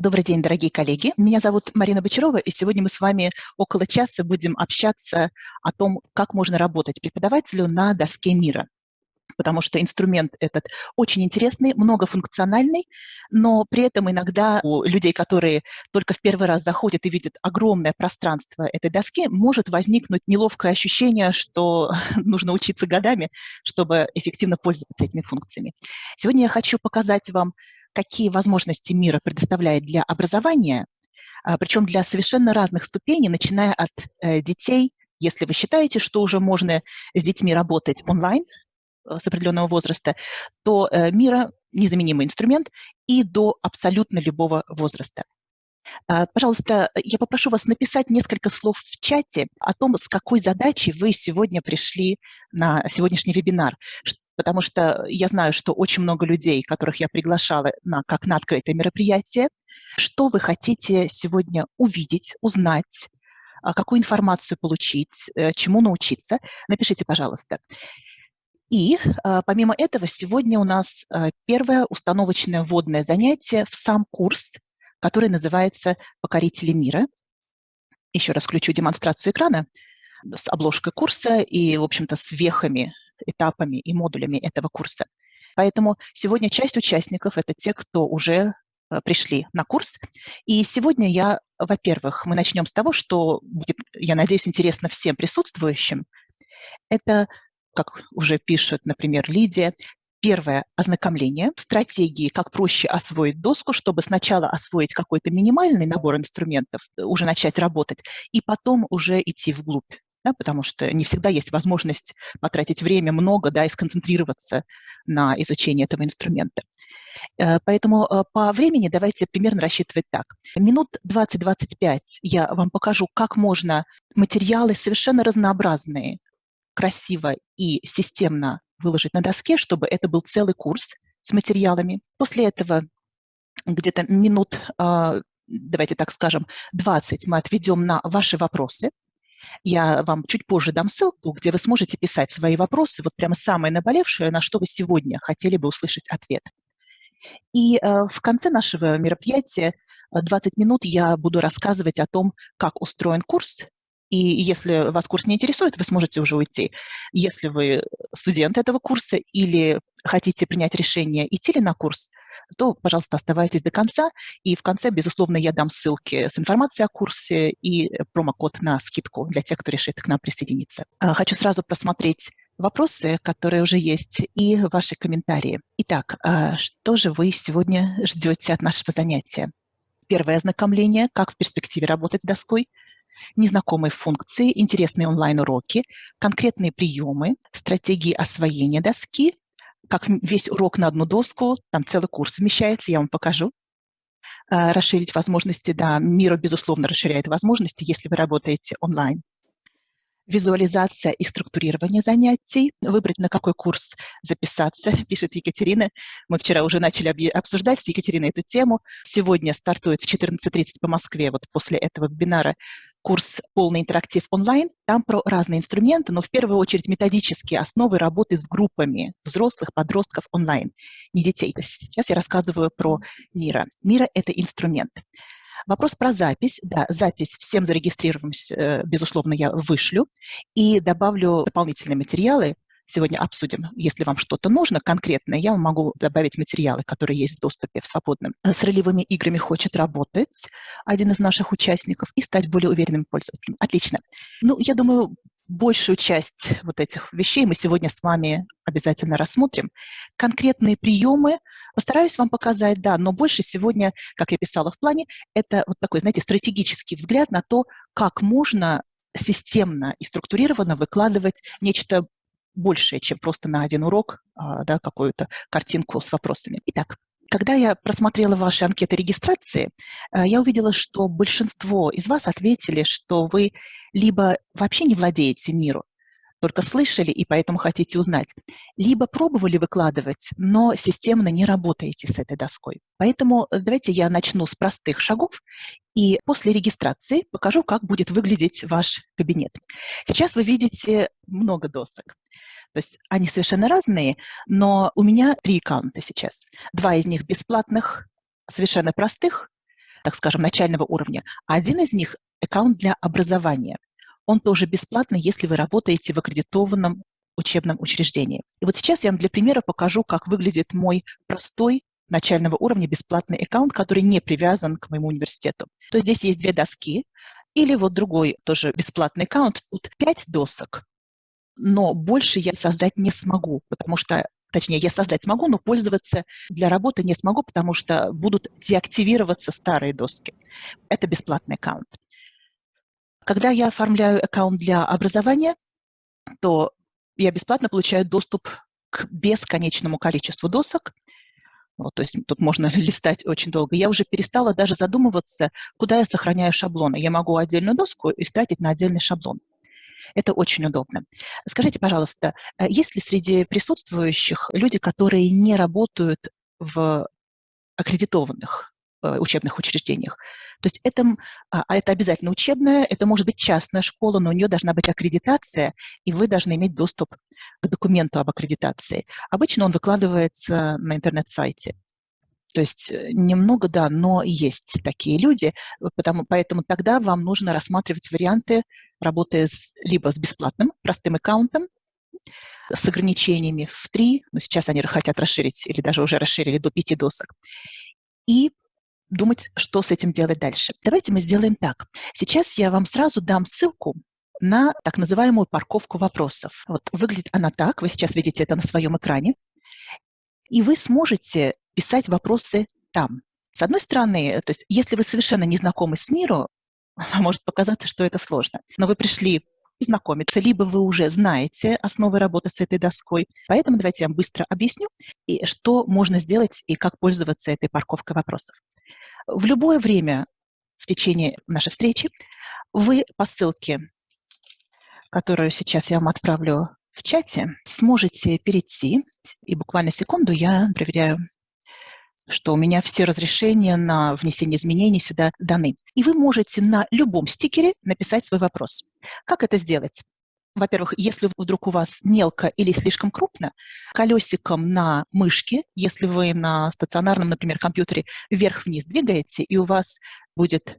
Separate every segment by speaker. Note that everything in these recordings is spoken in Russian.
Speaker 1: Добрый день, дорогие коллеги. Меня зовут Марина Бочарова, и сегодня мы с вами около часа будем общаться о том, как можно работать преподавателю на доске мира. Потому что инструмент этот очень интересный, многофункциональный, но при этом иногда у людей, которые только в первый раз заходят и видят огромное пространство этой доски, может возникнуть неловкое ощущение, что нужно учиться годами, чтобы эффективно пользоваться этими функциями. Сегодня я хочу показать вам какие возможности мира предоставляет для образования, а, причем для совершенно разных ступеней, начиная от э, детей, если вы считаете, что уже можно с детьми работать онлайн э, с определенного возраста, то э, мира незаменимый инструмент и до абсолютно любого возраста. А, пожалуйста, я попрошу вас написать несколько слов в чате о том, с какой задачей вы сегодня пришли на сегодняшний вебинар, потому что я знаю, что очень много людей, которых я приглашала на, как на открытое мероприятие, что вы хотите сегодня увидеть, узнать, а, какую информацию получить, э, чему научиться, напишите, пожалуйста. И а, помимо этого, сегодня у нас а, первое установочное вводное занятие в сам курс, который называется «Покорители мира». Еще раз включу демонстрацию экрана с обложкой курса и, в общем-то, с вехами этапами и модулями этого курса. Поэтому сегодня часть участников – это те, кто уже э, пришли на курс. И сегодня я, во-первых, мы начнем с того, что будет, я надеюсь, интересно всем присутствующим. Это, как уже пишет, например, Лидия, Первое – ознакомление, стратегии, как проще освоить доску, чтобы сначала освоить какой-то минимальный набор инструментов, уже начать работать, и потом уже идти вглубь да, потому что не всегда есть возможность потратить время много да, и сконцентрироваться на изучении этого инструмента. Э, поэтому э, по времени давайте примерно рассчитывать так. Минут 20-25 я вам покажу, как можно материалы совершенно разнообразные, красиво и системно выложить на доске, чтобы это был целый курс с материалами. После этого где-то минут, э, давайте так скажем, 20 мы отведем на ваши вопросы, я вам чуть позже дам ссылку, где вы сможете писать свои вопросы, вот прямо самое наболевшее, на что вы сегодня хотели бы услышать ответ. И э, в конце нашего мероприятия 20 э, минут я буду рассказывать о том, как устроен курс, и если вас курс не интересует, вы сможете уже уйти. Если вы студент этого курса или хотите принять решение, идти ли на курс, то, пожалуйста, оставайтесь до конца. И в конце, безусловно, я дам ссылки с информацией о курсе и промокод на скидку для тех, кто решит к нам присоединиться. А, хочу сразу просмотреть вопросы, которые уже есть, и ваши комментарии. Итак, а, что же вы сегодня ждете от нашего занятия? Первое ознакомление, как в перспективе работать с доской, незнакомые функции, интересные онлайн-уроки, конкретные приемы, стратегии освоения доски, как весь урок на одну доску, там целый курс вмещается, я вам покажу. А, расширить возможности, да, Мира, безусловно, расширяет возможности, если вы работаете онлайн визуализация и структурирование занятий, выбрать, на какой курс записаться, пишет Екатерина. Мы вчера уже начали обсуждать с Екатериной эту тему. Сегодня стартует в 14.30 по Москве, вот после этого вебинара, курс «Полный интерактив онлайн». Там про разные инструменты, но в первую очередь методические основы работы с группами взрослых, подростков онлайн, не детей. Сейчас я рассказываю про Мира. Мира – это инструмент. Вопрос про запись. Да, запись всем зарегистрированным, э, безусловно, я вышлю и добавлю дополнительные материалы. Сегодня обсудим, если вам что-то нужно конкретное, я вам могу добавить материалы, которые есть в доступе в свободном. С ролевыми играми хочет работать один из наших участников и стать более уверенным пользователем. Отлично. Ну, я думаю, большую часть вот этих вещей мы сегодня с вами обязательно рассмотрим. Конкретные приемы постараюсь вам показать, да, но больше сегодня, как я писала в плане, это вот такой, знаете, стратегический взгляд на то, как можно системно и структурированно выкладывать нечто большее, чем просто на один урок, а, да, какую-то картинку с вопросами. Итак, когда я просмотрела ваши анкеты регистрации, э, я увидела, что большинство из вас ответили, что вы либо вообще не владеете миру, только слышали и поэтому хотите узнать, либо пробовали выкладывать, но системно не работаете с этой доской. Поэтому э, давайте я начну с простых шагов и после регистрации покажу, как будет выглядеть ваш кабинет. Сейчас вы видите много досок. То есть они совершенно разные, но у меня три аккаунта сейчас. Два из них бесплатных, совершенно простых, так скажем, начального уровня. А один из них – аккаунт для образования. Он тоже бесплатный, если вы работаете в аккредитованном учебном учреждении. И вот сейчас я вам для примера покажу, как выглядит мой простой начального уровня бесплатный аккаунт, который не привязан к моему университету. То есть здесь есть две доски, или вот другой тоже бесплатный аккаунт. Тут пять досок, но больше я создать не смогу, потому что точнее, я создать смогу, но пользоваться для работы не смогу, потому что будут деактивироваться старые доски. Это бесплатный аккаунт. Когда я оформляю аккаунт для образования, то я бесплатно получаю доступ к бесконечному количеству досок. Вот, то есть тут можно листать очень долго. Я уже перестала даже задумываться, куда я сохраняю шаблоны. Я могу отдельную доску истратить на отдельный шаблон. Это очень удобно. Скажите, пожалуйста, э, есть ли среди присутствующих люди, которые не работают в аккредитованных учебных учреждениях? То есть это, а, а это обязательно учебная, это может быть частная школа, но у нее должна быть аккредитация, и вы должны иметь доступ к документу об аккредитации. Обычно он выкладывается на интернет-сайте. То есть э, немного, да, но есть такие люди, потому, поэтому тогда вам нужно рассматривать варианты работы с, либо с бесплатным простым аккаунтом, с ограничениями в три, но сейчас они хотят расширить или даже уже расширили до пяти досок, и думать, что с этим делать дальше. Давайте мы сделаем так. Сейчас я вам сразу дам ссылку на так называемую парковку вопросов. Вот выглядит она так, вы сейчас видите это на своем экране, и вы сможете писать вопросы там. С одной стороны, то есть если вы совершенно не знакомы с миром, может показаться, что это сложно. Но вы пришли знакомиться, либо вы уже знаете основы работы с этой доской. Поэтому давайте я вам быстро объясню, и что можно сделать и как пользоваться этой парковкой вопросов. В любое время в течение нашей встречи вы по ссылке, которую сейчас я вам отправлю в чате, сможете перейти, и буквально секунду я проверяю что у меня все разрешения на внесение изменений сюда даны. И вы можете на любом стикере написать свой вопрос. Как это сделать? Во-первых, если вдруг у вас мелко или слишком крупно, колесиком на мышке, если вы на стационарном, например, компьютере вверх-вниз двигаете, и у вас будет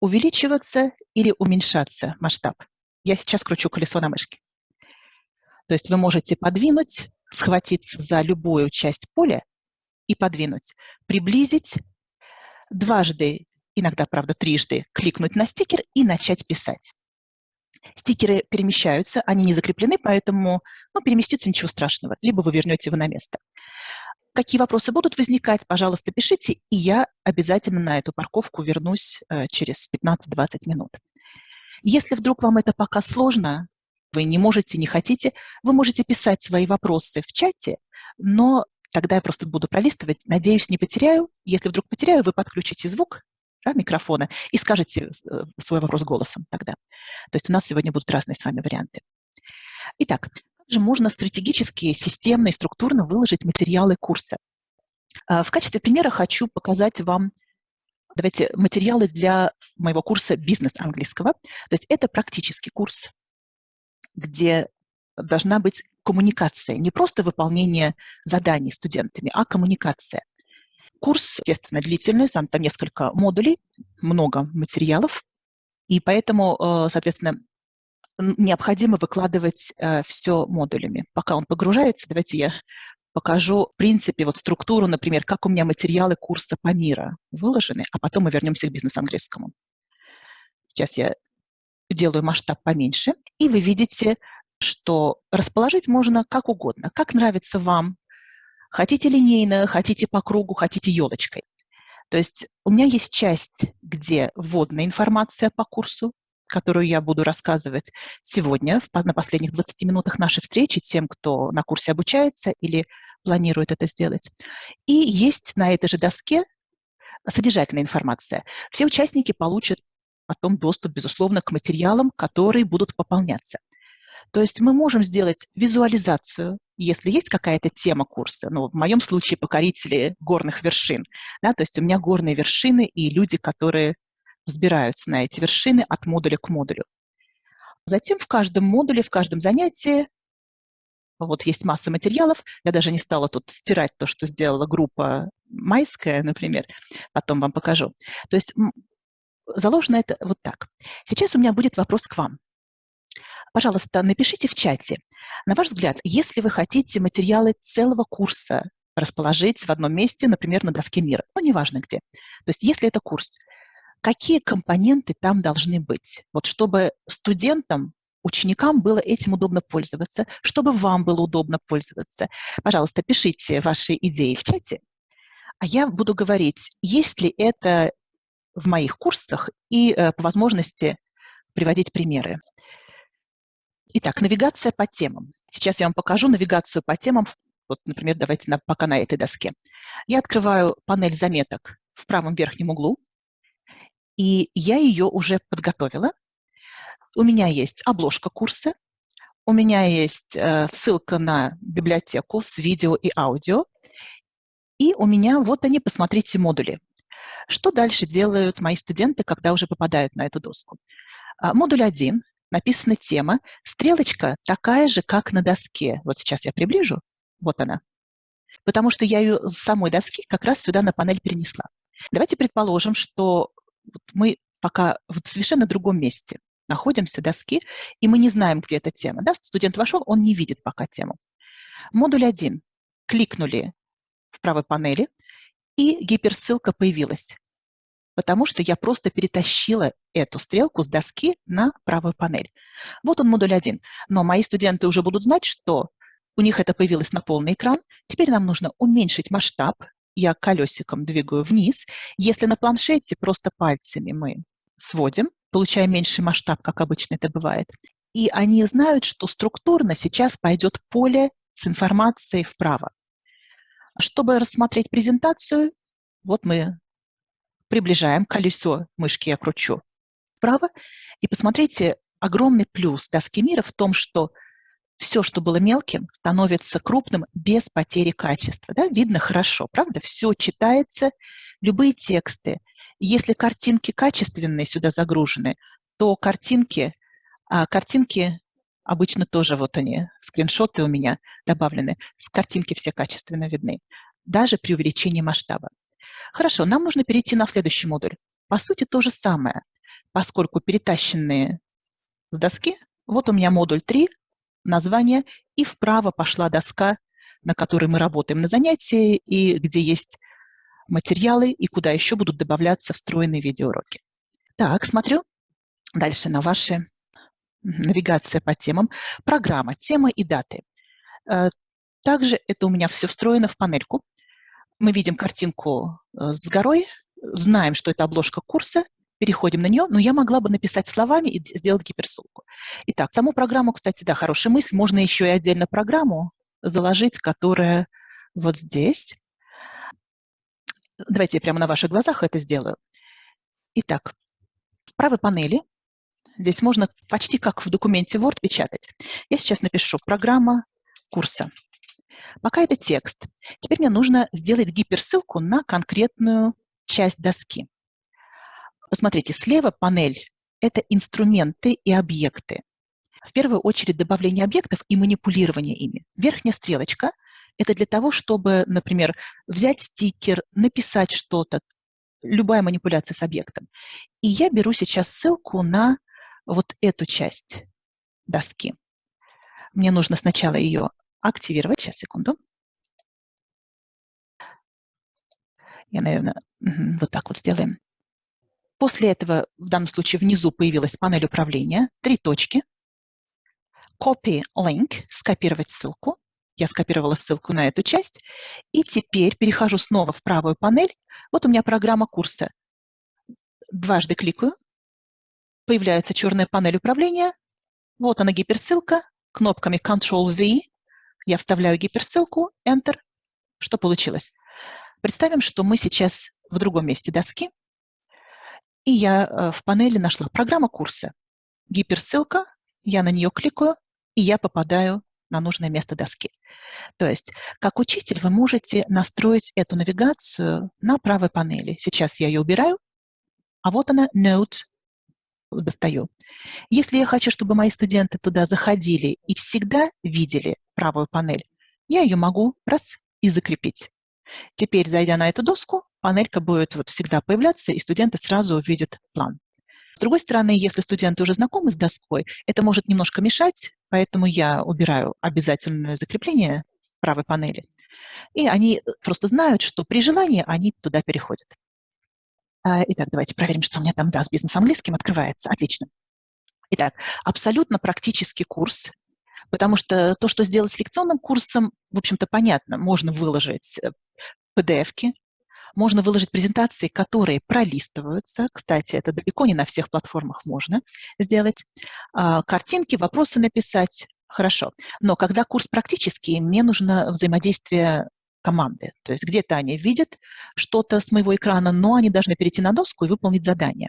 Speaker 1: увеличиваться или уменьшаться масштаб. Я сейчас кручу колесо на мышке. То есть вы можете подвинуть, схватиться за любую часть поля и подвинуть. Приблизить, дважды, иногда, правда, трижды кликнуть на стикер и начать писать. Стикеры перемещаются, они не закреплены, поэтому ну, переместиться ничего страшного, либо вы вернете его на место. Какие вопросы будут возникать, пожалуйста, пишите, и я обязательно на эту парковку вернусь э, через 15-20 минут. Если вдруг вам это пока сложно, вы не можете, не хотите, вы можете писать свои вопросы в чате, но Тогда я просто буду пролистывать. Надеюсь, не потеряю. Если вдруг потеряю, вы подключите звук да, микрофона и скажете э, свой вопрос голосом тогда. То есть у нас сегодня будут разные с вами варианты. Итак, как же можно стратегически, системно и структурно выложить материалы курса? А, в качестве примера хочу показать вам давайте, материалы для моего курса «Бизнес английского». То есть это практический курс, где должна быть коммуникация, не просто выполнение заданий студентами, а коммуникация. Курс, естественно, длительный, там, там несколько модулей, много материалов, и поэтому, э, соответственно, необходимо выкладывать э, все модулями. Пока он погружается, давайте я покажу, в принципе, вот структуру, например, как у меня материалы курса по мира выложены, а потом мы вернемся к бизнес-английскому. Сейчас я делаю масштаб поменьше, и вы видите что расположить можно как угодно, как нравится вам. Хотите линейно, хотите по кругу, хотите елочкой. То есть у меня есть часть, где вводная информация по курсу, которую я буду рассказывать сегодня, на последних 20 минутах нашей встречи, тем, кто на курсе обучается или планирует это сделать. И есть на этой же доске содержательная информация. Все участники получат потом доступ, безусловно, к материалам, которые будут пополняться. То есть мы можем сделать визуализацию, если есть какая-то тема курса, ну, в моем случае покорители горных вершин, да, то есть у меня горные вершины и люди, которые взбираются на эти вершины от модуля к модулю. Затем в каждом модуле, в каждом занятии Вот есть масса материалов. Я даже не стала тут стирать то, что сделала группа майская, например. Потом вам покажу. То есть заложено это вот так. Сейчас у меня будет вопрос к вам. Пожалуйста, напишите в чате. На ваш взгляд, если вы хотите материалы целого курса расположить в одном месте, например, на доске мира, ну, неважно где. То есть если это курс, какие компоненты там должны быть? Вот чтобы студентам, ученикам было этим удобно пользоваться, чтобы вам было удобно пользоваться. Пожалуйста, пишите ваши идеи в чате, а я буду говорить, есть ли это в моих курсах и э, по возможности приводить примеры. Итак, навигация по темам. Сейчас я вам покажу навигацию по темам. Вот, например, давайте на, пока на этой доске. Я открываю панель заметок в правом верхнем углу, и я ее уже подготовила. У меня есть обложка курса, у меня есть э, ссылка на библиотеку с видео и аудио, и у меня вот они, посмотрите, модули. Что дальше делают мои студенты, когда уже попадают на эту доску? А, модуль 1 написана тема, стрелочка такая же, как на доске. Вот сейчас я приближу, вот она. Потому что я ее с самой доски как раз сюда на панель перенесла. Давайте предположим, что мы пока в совершенно другом месте находимся, доски, и мы не знаем, где эта тема. Да? Студент вошел, он не видит пока тему. Модуль 1. Кликнули в правой панели, и гиперссылка появилась потому что я просто перетащила эту стрелку с доски на правую панель. Вот он, модуль 1. Но мои студенты уже будут знать, что у них это появилось на полный экран. Теперь нам нужно уменьшить масштаб. Я колесиком двигаю вниз. Если на планшете просто пальцами мы сводим, получаем меньший масштаб, как обычно это бывает. И они знают, что структурно сейчас пойдет поле с информацией вправо. Чтобы рассмотреть презентацию, вот мы приближаем колесо мышки, я кручу вправо. И посмотрите, огромный плюс доски мира в том, что все, что было мелким, становится крупным без потери качества. Да? Видно хорошо, правда? Все читается, любые тексты. Если картинки качественные сюда загружены, то картинки, а, картинки обычно тоже вот они, скриншоты у меня добавлены, с картинки все качественно видны, даже при увеличении масштаба. Хорошо, нам нужно перейти на следующий модуль. По сути, то же самое, поскольку перетащенные с доски, вот у меня модуль 3, название, и вправо пошла доска, на которой мы работаем на занятии, и где есть материалы, и куда еще будут добавляться встроенные видеоуроки. Так, смотрю дальше на ваши навигация по темам. Программа, темы и даты. Э, также это у меня все встроено в панельку мы видим картинку э, с горой, знаем, что это обложка курса, переходим на нее, но я могла бы написать словами и сделать гиперссылку. Итак, саму программу, кстати, да, хорошая мысль, можно еще и отдельно программу заложить, которая вот здесь. Давайте я прямо на ваших глазах это сделаю. Итак, в правой панели здесь можно почти как в документе Word печатать. Я сейчас напишу «Программа курса». Пока это текст. Теперь мне нужно сделать гиперссылку на конкретную часть доски. Посмотрите, слева панель – это инструменты и объекты. В первую очередь добавление объектов и манипулирование ими. Верхняя стрелочка – это для того, чтобы, например, взять стикер, написать что-то, любая манипуляция с объектом. И я беру сейчас ссылку на вот эту часть доски. Мне нужно сначала ее активировать. Сейчас, секунду. Я, наверное, вот так вот сделаем. После этого, в данном случае, внизу появилась панель управления, три точки. Copy link, скопировать ссылку. Я скопировала ссылку на эту часть. И теперь перехожу снова в правую панель. Вот у меня программа курса. Дважды кликаю. Появляется черная панель управления. Вот она гиперссылка. Кнопками Ctrl-V я вставляю гиперссылку, Enter. Что получилось? Представим, что мы сейчас в другом месте доски, и я э, в панели нашла программа курса. Гиперссылка, я на нее кликаю, и я попадаю на нужное место доски. То есть, как учитель, вы можете настроить эту навигацию на правой панели. Сейчас я ее убираю, а вот она, Note, достаю. Если я хочу, чтобы мои студенты туда заходили и всегда видели правую панель, я ее могу раз и закрепить. Теперь, зайдя на эту доску, панелька будет вот всегда появляться, и студенты сразу увидят план. С другой стороны, если студенты уже знакомы с доской, это может немножко мешать, поэтому я убираю обязательное закрепление правой панели. И они просто знают, что при желании они туда переходят. А, итак, давайте проверим, что у меня там, да, с бизнес-английским открывается. Отлично. Итак, абсолютно практический курс, потому что то, что сделать с лекционным курсом, в общем-то, понятно. Можно выложить PDF-ки, э, можно выложить презентации, которые пролистываются. Кстати, это далеко не на всех платформах можно сделать. А, картинки, вопросы написать. Хорошо. Но когда курс практический, мне нужно взаимодействие команды. То есть где-то они видят что-то с моего экрана, но они должны перейти на доску и выполнить задание.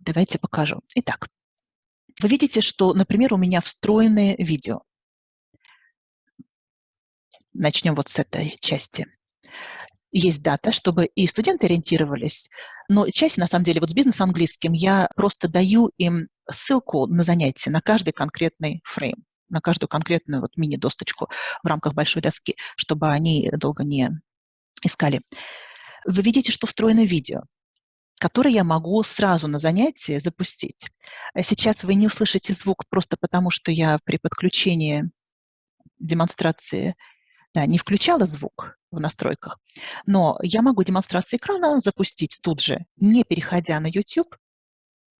Speaker 1: Давайте покажу. Итак, вы видите, что, например, у меня встроенные видео. Начнем вот с этой части есть дата, чтобы и студенты ориентировались, но часть, на самом деле, вот с бизнес-английским я просто даю им ссылку на занятие, на каждый конкретный фрейм, на каждую конкретную вот мини-досточку в рамках большой доски, чтобы они долго не искали. Вы видите, что встроено видео, которое я могу сразу на занятии запустить. Сейчас вы не услышите звук просто потому, что я при подключении демонстрации да, не включала звук в настройках, но я могу демонстрацию экрана запустить тут же, не переходя на YouTube,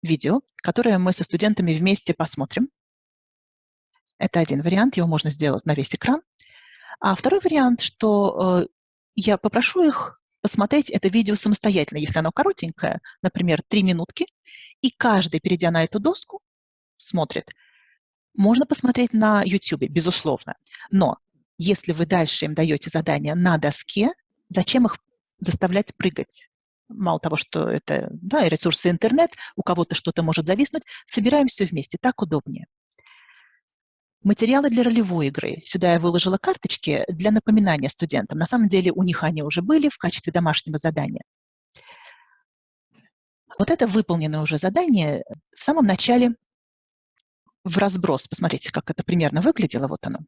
Speaker 1: видео, которое мы со студентами вместе посмотрим. Это один вариант, его можно сделать на весь экран. А второй вариант, что э, я попрошу их посмотреть это видео самостоятельно, если оно коротенькое, например, три минутки, и каждый, перейдя на эту доску, смотрит. Можно посмотреть на YouTube, безусловно, но если вы дальше им даете задания на доске, зачем их заставлять прыгать? Мало того, что это да, ресурсы интернет, у кого-то что-то может зависнуть, собираем все вместе, так удобнее. Материалы для ролевой игры. Сюда я выложила карточки для напоминания студентам. На самом деле у них они уже были в качестве домашнего задания. Вот это выполненное уже задание в самом начале в разброс. Посмотрите, как это примерно выглядело. Вот оно.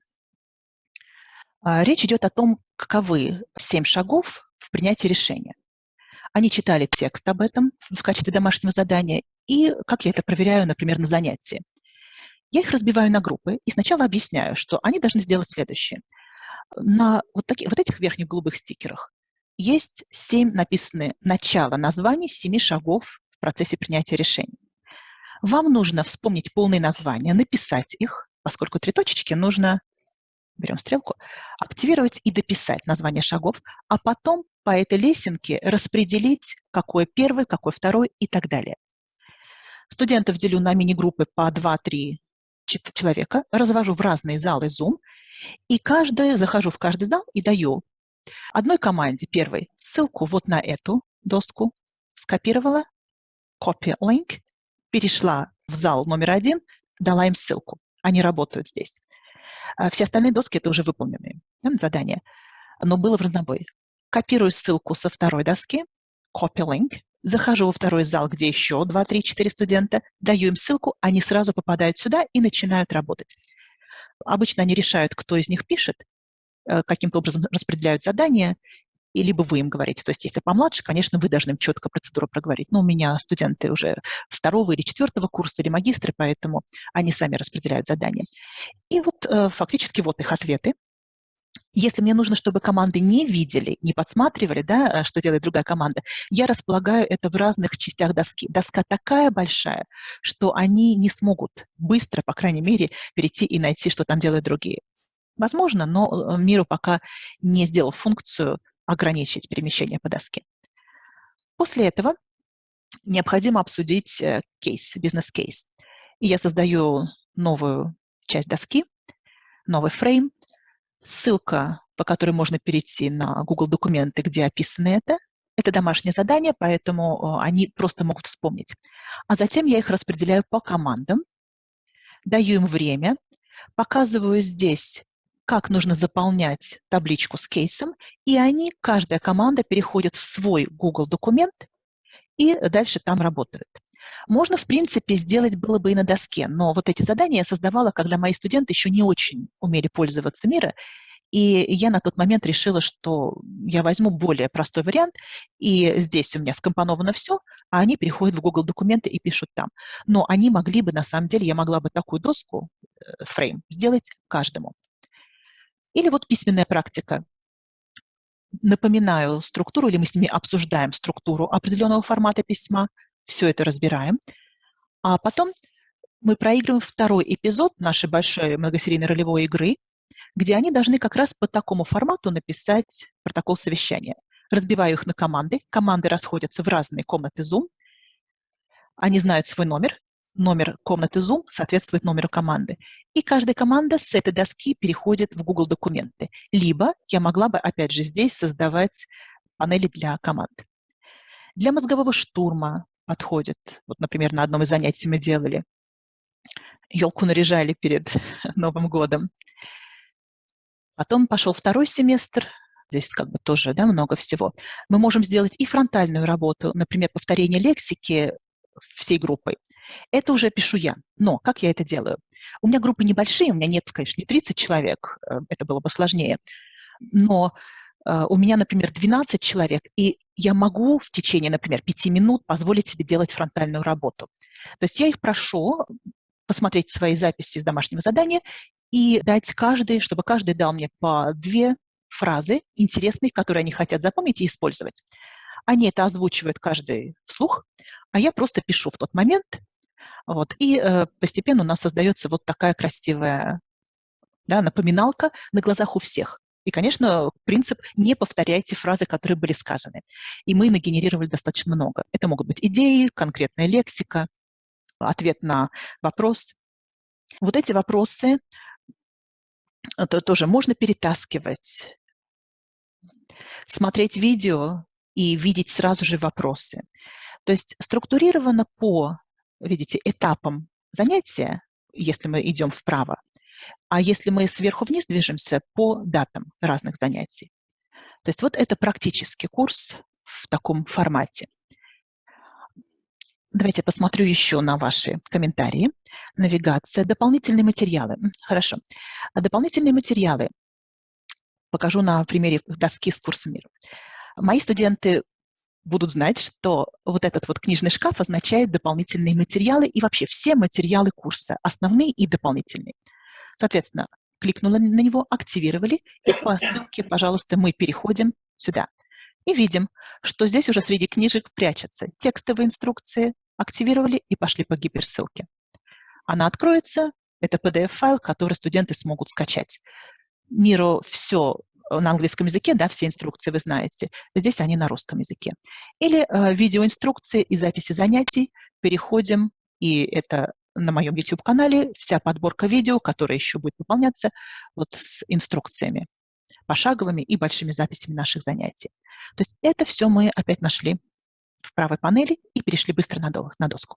Speaker 1: А, речь идет о том, каковы семь шагов в принятии решения. Они читали текст об этом в качестве домашнего задания, и как я это проверяю, например, на занятии. Я их разбиваю на группы и сначала объясняю, что они должны сделать следующее. На вот, таких, вот этих верхних голубых стикерах есть семь написанные начало названий семи шагов в процессе принятия решений. Вам нужно вспомнить полные названия, написать их, поскольку три точечки нужно берем стрелку, активировать и дописать название шагов, а потом по этой лесенке распределить, какой первый, какой второй и так далее. Студентов делю на мини-группы по 2-3 человека, развожу в разные залы Zoom, и каждый, захожу в каждый зал и даю одной команде, первой, ссылку вот на эту доску, скопировала, copy link, перешла в зал номер один, дала им ссылку. Они работают здесь. А все остальные доски – это уже выполненные да, задания. Но было в разнобой. Копирую ссылку со второй доски, copy link, захожу во второй зал, где еще 2, 3, 4 студента, даю им ссылку, они сразу попадают сюда и начинают работать. Обычно они решают, кто из них пишет, э, каким-то образом распределяют задания, и либо вы им говорите. То есть если помладше, конечно, вы должны им четко процедуру проговорить. Но у меня студенты уже второго или четвертого курса или магистры, поэтому они сами распределяют задания. И вот э, фактически вот их ответы. Если мне нужно, чтобы команды не видели, не подсматривали, да, э, что делает другая команда, я располагаю это в разных частях доски. Доска такая большая, что они не смогут быстро, по крайней мере, перейти и найти, что там делают другие. Возможно, но э, миру пока не сделал функцию ограничить перемещение по доске. После этого необходимо обсудить э, кейс, бизнес-кейс. И я создаю новую часть доски, новый фрейм, ссылка, по которой можно перейти на Google документы, где описано это. Это домашнее задание, поэтому они просто могут вспомнить. А затем я их распределяю по командам, даю им время, показываю здесь как нужно заполнять табличку с кейсом, и они, каждая команда переходит в свой Google документ и дальше там работают. Можно, в принципе, сделать было бы и на доске, но вот эти задания я создавала, когда мои студенты еще не очень умели пользоваться мира, и я на тот момент решила, что я возьму более простой вариант, и здесь у меня скомпоновано все, а они переходят в Google документы и пишут там. Но они могли бы, на самом деле, я могла бы такую доску, э, фрейм, сделать каждому. Или вот письменная практика. Напоминаю структуру, или мы с ними обсуждаем структуру определенного формата письма, все это разбираем. А потом мы проигрываем второй эпизод нашей большой многосерийной ролевой игры, где они должны как раз по такому формату написать протокол совещания. Разбиваю их на команды. Команды расходятся в разные комнаты Zoom. Они знают свой номер. Номер комнаты Zoom соответствует номеру команды. И каждая команда с этой доски переходит в Google документы. Либо я могла бы, опять же, здесь создавать панели для команд. Для мозгового штурма подходит. Вот, например, на одном из занятий мы делали. Елку наряжали перед Новым годом. Потом пошел второй семестр, здесь как бы тоже да, много всего. Мы можем сделать и фронтальную работу, например, повторение лексики всей группой. Это уже пишу я. Но как я это делаю? У меня группы небольшие, у меня нет, конечно, не 30 человек, э, это было бы сложнее. Но у меня, например, 12 человек, и я могу в течение, например, 5 минут позволить себе делать фронтальную работу. То есть я их прошу посмотреть свои записи из домашнего задания и дать каждый, чтобы каждый дал мне по две фразы интересные, которые они хотят запомнить и использовать. Они это озвучивают каждый вслух, а я просто пишу в тот момент. Вот, и э, постепенно у нас создается вот такая красивая да, напоминалка на глазах у всех. И, конечно, принцип «не повторяйте фразы, которые были сказаны». И мы нагенерировали достаточно много. Это могут быть идеи, конкретная лексика, ответ на вопрос. Вот эти вопросы это тоже можно перетаскивать, смотреть видео и видеть сразу же вопросы. То есть структурировано по, видите, этапам занятия, если мы идем вправо, а если мы сверху вниз движемся, по датам разных занятий. То есть вот это практический курс в таком формате. Давайте посмотрю еще на ваши комментарии. Навигация, дополнительные материалы. Хорошо. А дополнительные материалы покажу на примере доски с курсом мира. Мои студенты будут знать, что вот этот вот книжный шкаф означает дополнительные материалы и вообще все материалы курса, основные и дополнительные. Соответственно, кликнула на него, активировали, и по ссылке, пожалуйста, мы переходим сюда. И видим, что здесь уже среди книжек прячутся текстовые инструкции, активировали и пошли по гиперссылке. Она откроется, это PDF-файл, который студенты смогут скачать. Миру все на английском языке, да, все инструкции вы знаете. Здесь они на русском языке. Или э, видеоинструкции и записи занятий. Переходим, и это на моем YouTube-канале вся подборка видео, которая еще будет выполняться вот с инструкциями пошаговыми и большими записями наших занятий. То есть это все мы опять нашли в правой панели и перешли быстро на доску.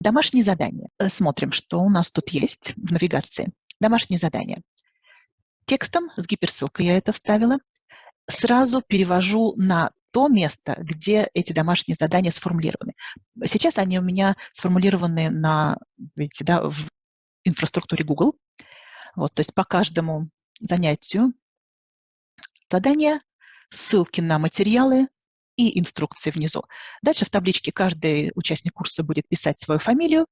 Speaker 1: Домашние задания. Э, смотрим, что у нас тут есть в навигации. Домашние задания. Текстом с гиперссылкой я это вставила. Сразу перевожу на то место, где эти домашние задания сформулированы. Сейчас они у меня сформулированы на, видите, да, в инфраструктуре Google. Вот, то есть по каждому занятию задания, ссылки на материалы, и инструкции внизу. Дальше в табличке каждый участник курса будет писать свою фамилию,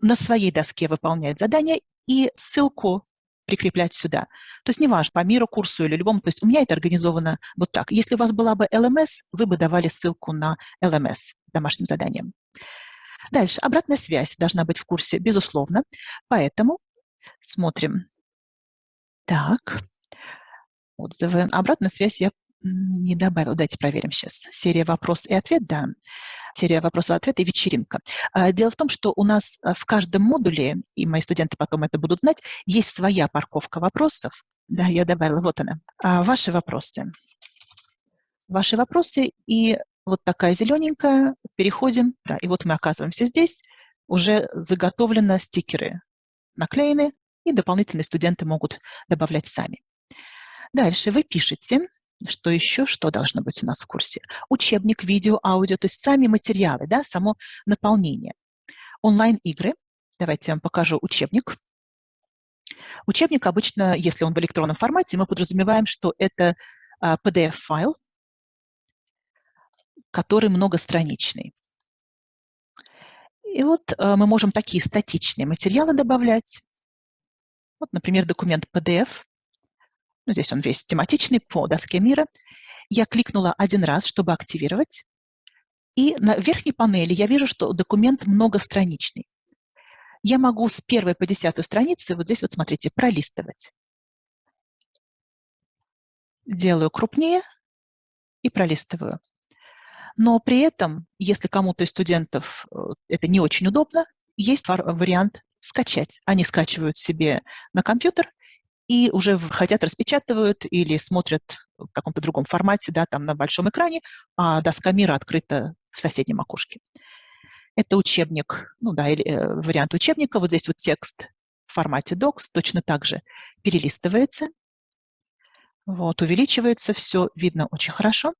Speaker 1: на своей доске выполнять задание и ссылку прикреплять сюда. То есть неважно, по миру курсу или любому, то есть у меня это организовано вот так. Если у вас была бы LMS, вы бы давали ссылку на LMS домашним заданием. Дальше, обратная связь должна быть в курсе, безусловно. Поэтому смотрим. Так, отзывы. Обратную связь я не добавил. Давайте проверим сейчас. Серия вопрос и ответ, да. Серия вопросов и ответ и вечеринка. А, дело в том, что у нас а, в каждом модуле, и мои студенты потом это будут знать, есть своя парковка вопросов. Да, я добавила, вот она. А, ваши вопросы. Ваши вопросы и вот такая зелененькая, переходим, да, и вот мы оказываемся здесь, уже заготовлены стикеры наклеены, и дополнительные студенты могут добавлять сами. Дальше вы пишете Что еще? Что должно быть у нас в курсе? Учебник, видео, аудио, то есть сами материалы, да, само наполнение. Онлайн-игры. Давайте я вам покажу учебник. Учебник обычно, если он в электронном формате, мы подразумеваем, что это PDF-файл, а, который многостраничный. И вот а, мы можем такие статичные материалы добавлять. Вот, например, документ PDF. Ну, здесь он весь тематичный по доске мира. Я кликнула один раз, чтобы активировать. И на верхней панели я вижу, что документ многостраничный. Я могу с первой по десятую страницы, вот здесь вот смотрите, пролистывать. Делаю крупнее и пролистываю. Но при этом, если кому-то из студентов э, это не очень удобно, есть вариант скачать. Они скачивают себе на компьютер и уже хотят, распечатывают или смотрят в каком-то другом формате, да, там на большом экране, а доска мира открыта в соседнем окошке. Это учебник, ну да, или, э, вариант учебника. Вот здесь вот текст в формате docs точно так же перелистывается. Вот, увеличивается все, видно очень хорошо.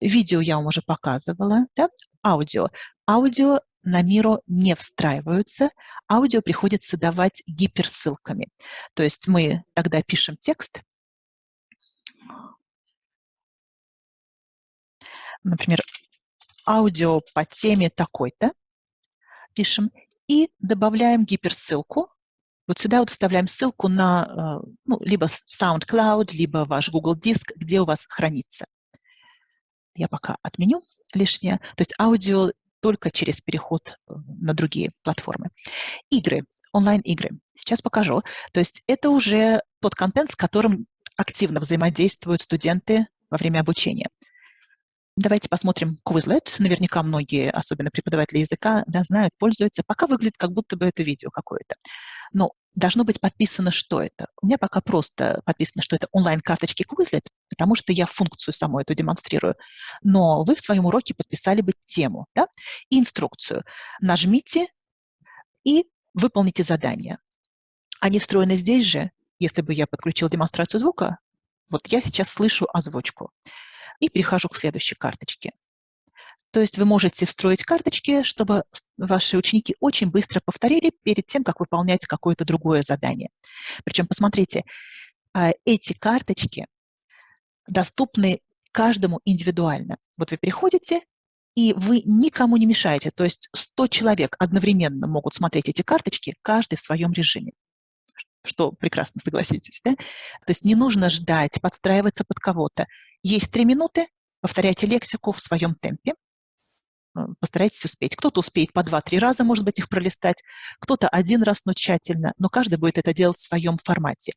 Speaker 1: Видео я вам уже показывала, да? Аудио. Аудио на Миро не встраиваются, аудио приходится давать гиперссылками. То есть мы тогда пишем текст, например, аудио по теме такой-то, пишем, и добавляем гиперссылку. Вот сюда вот вставляем ссылку на э, ну, либо SoundCloud, либо ваш Google Диск, где у вас хранится. Я пока отменю лишнее. То есть аудио только через переход э, на другие платформы. Игры, онлайн-игры. Сейчас покажу. То есть это уже тот контент, с которым активно взаимодействуют студенты во время обучения. Давайте посмотрим Quizlet. Наверняка многие, особенно преподаватели языка, да, знают, пользуются. Пока выглядит, как будто бы это видео какое-то. Но должно быть подписано, что это. У меня пока просто подписано, что это онлайн-карточки Quizlet, потому что я функцию саму эту демонстрирую. Но вы в своем уроке подписали бы тему да, и инструкцию. Нажмите и выполните задание. Они встроены здесь же. Если бы я подключил демонстрацию звука, вот я сейчас слышу озвучку и перехожу к следующей карточке. То есть вы можете встроить карточки, чтобы ваши ученики очень быстро повторили перед тем, как выполнять какое-то другое задание. Причем, посмотрите, а, эти карточки доступны каждому индивидуально. Вот вы приходите, и вы никому не мешаете. То есть 100 человек одновременно могут смотреть эти карточки, каждый в своем режиме что прекрасно, согласитесь, да? То есть не нужно ждать, подстраиваться под кого-то. Есть три минуты, повторяйте лексику в своем темпе, э, постарайтесь успеть. Кто-то успеет по два-три раза, может быть, их пролистать, кто-то один раз, но тщательно, но каждый будет это делать в своем формате.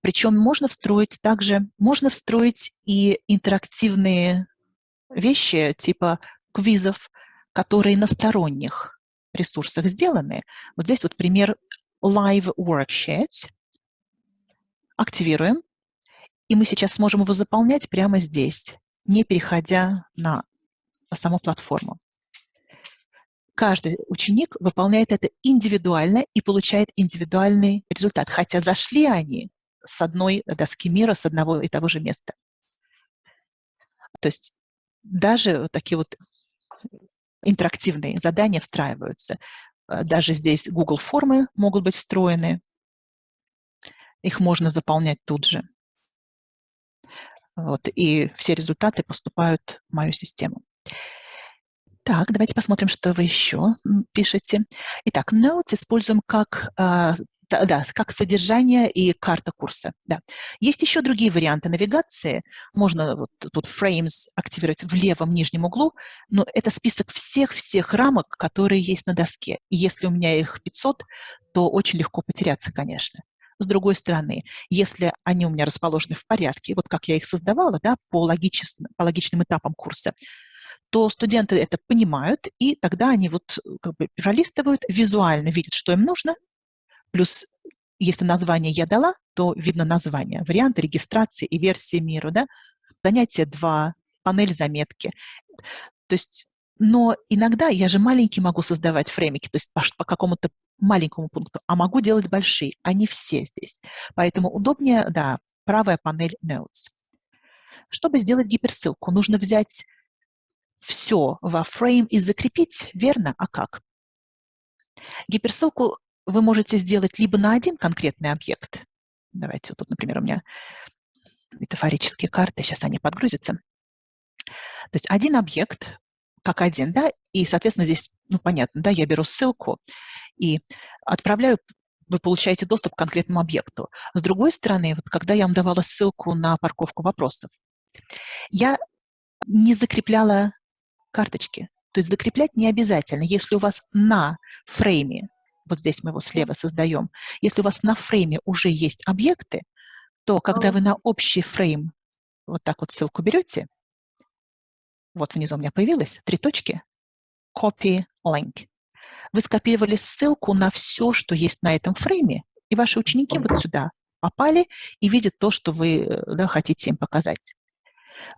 Speaker 1: Причем можно встроить также, можно встроить и интерактивные вещи типа квизов, которые на сторонних ресурсах сделаны. Вот здесь вот пример Live Worksheet. Активируем. И мы сейчас сможем его заполнять прямо здесь, не переходя на саму платформу. Каждый ученик выполняет это индивидуально и получает индивидуальный результат, хотя зашли они с одной доски мира, с одного и того же места. То есть даже такие вот интерактивные задания встраиваются. Э, даже здесь Google формы могут быть встроены. Их можно заполнять тут же. Вот, и все результаты поступают в мою систему. Так, давайте посмотрим, что вы еще пишете. Итак, Notes используем как а, да, как содержание и карта курса. Да. Есть еще другие варианты навигации. Можно вот тут frames активировать в левом нижнем углу, но это список всех-всех рамок, которые есть на доске. И если у меня их 500, то очень легко потеряться, конечно. С другой стороны, если они у меня расположены в порядке, вот как я их создавала, да, по, логичес, по логичным этапам курса, то студенты это понимают, и тогда они вот как бы пролистывают, визуально видят, что им нужно, Плюс, если название я дала, то видно название, варианты регистрации и версии миру, да? Занятие 2, панель заметки. То есть, но иногда я же маленький могу создавать фреймики, то есть по, по какому-то маленькому пункту, а могу делать большие, они все здесь. Поэтому удобнее, да, правая панель Notes. Чтобы сделать гиперссылку, нужно взять все во фрейм и закрепить, верно? А как? Гиперссылку вы можете сделать либо на один конкретный объект. Давайте вот тут, например, у меня метафорические карты, сейчас они подгрузятся. То есть один объект, как один, да, и, соответственно, здесь, ну, понятно, да, я беру ссылку и отправляю, вы получаете доступ к конкретному объекту. С другой стороны, вот когда я вам давала ссылку на парковку вопросов, я не закрепляла карточки. То есть закреплять не обязательно. Если у вас на фрейме, вот здесь мы его слева создаем, если у вас на фрейме уже есть объекты, то когда вы на общий фрейм вот так вот ссылку берете, вот внизу у меня появилось три точки, copy link. Вы скопировали ссылку на все, что есть на этом фрейме, и ваши ученики вот сюда попали и видят то, что вы э, да, хотите им показать.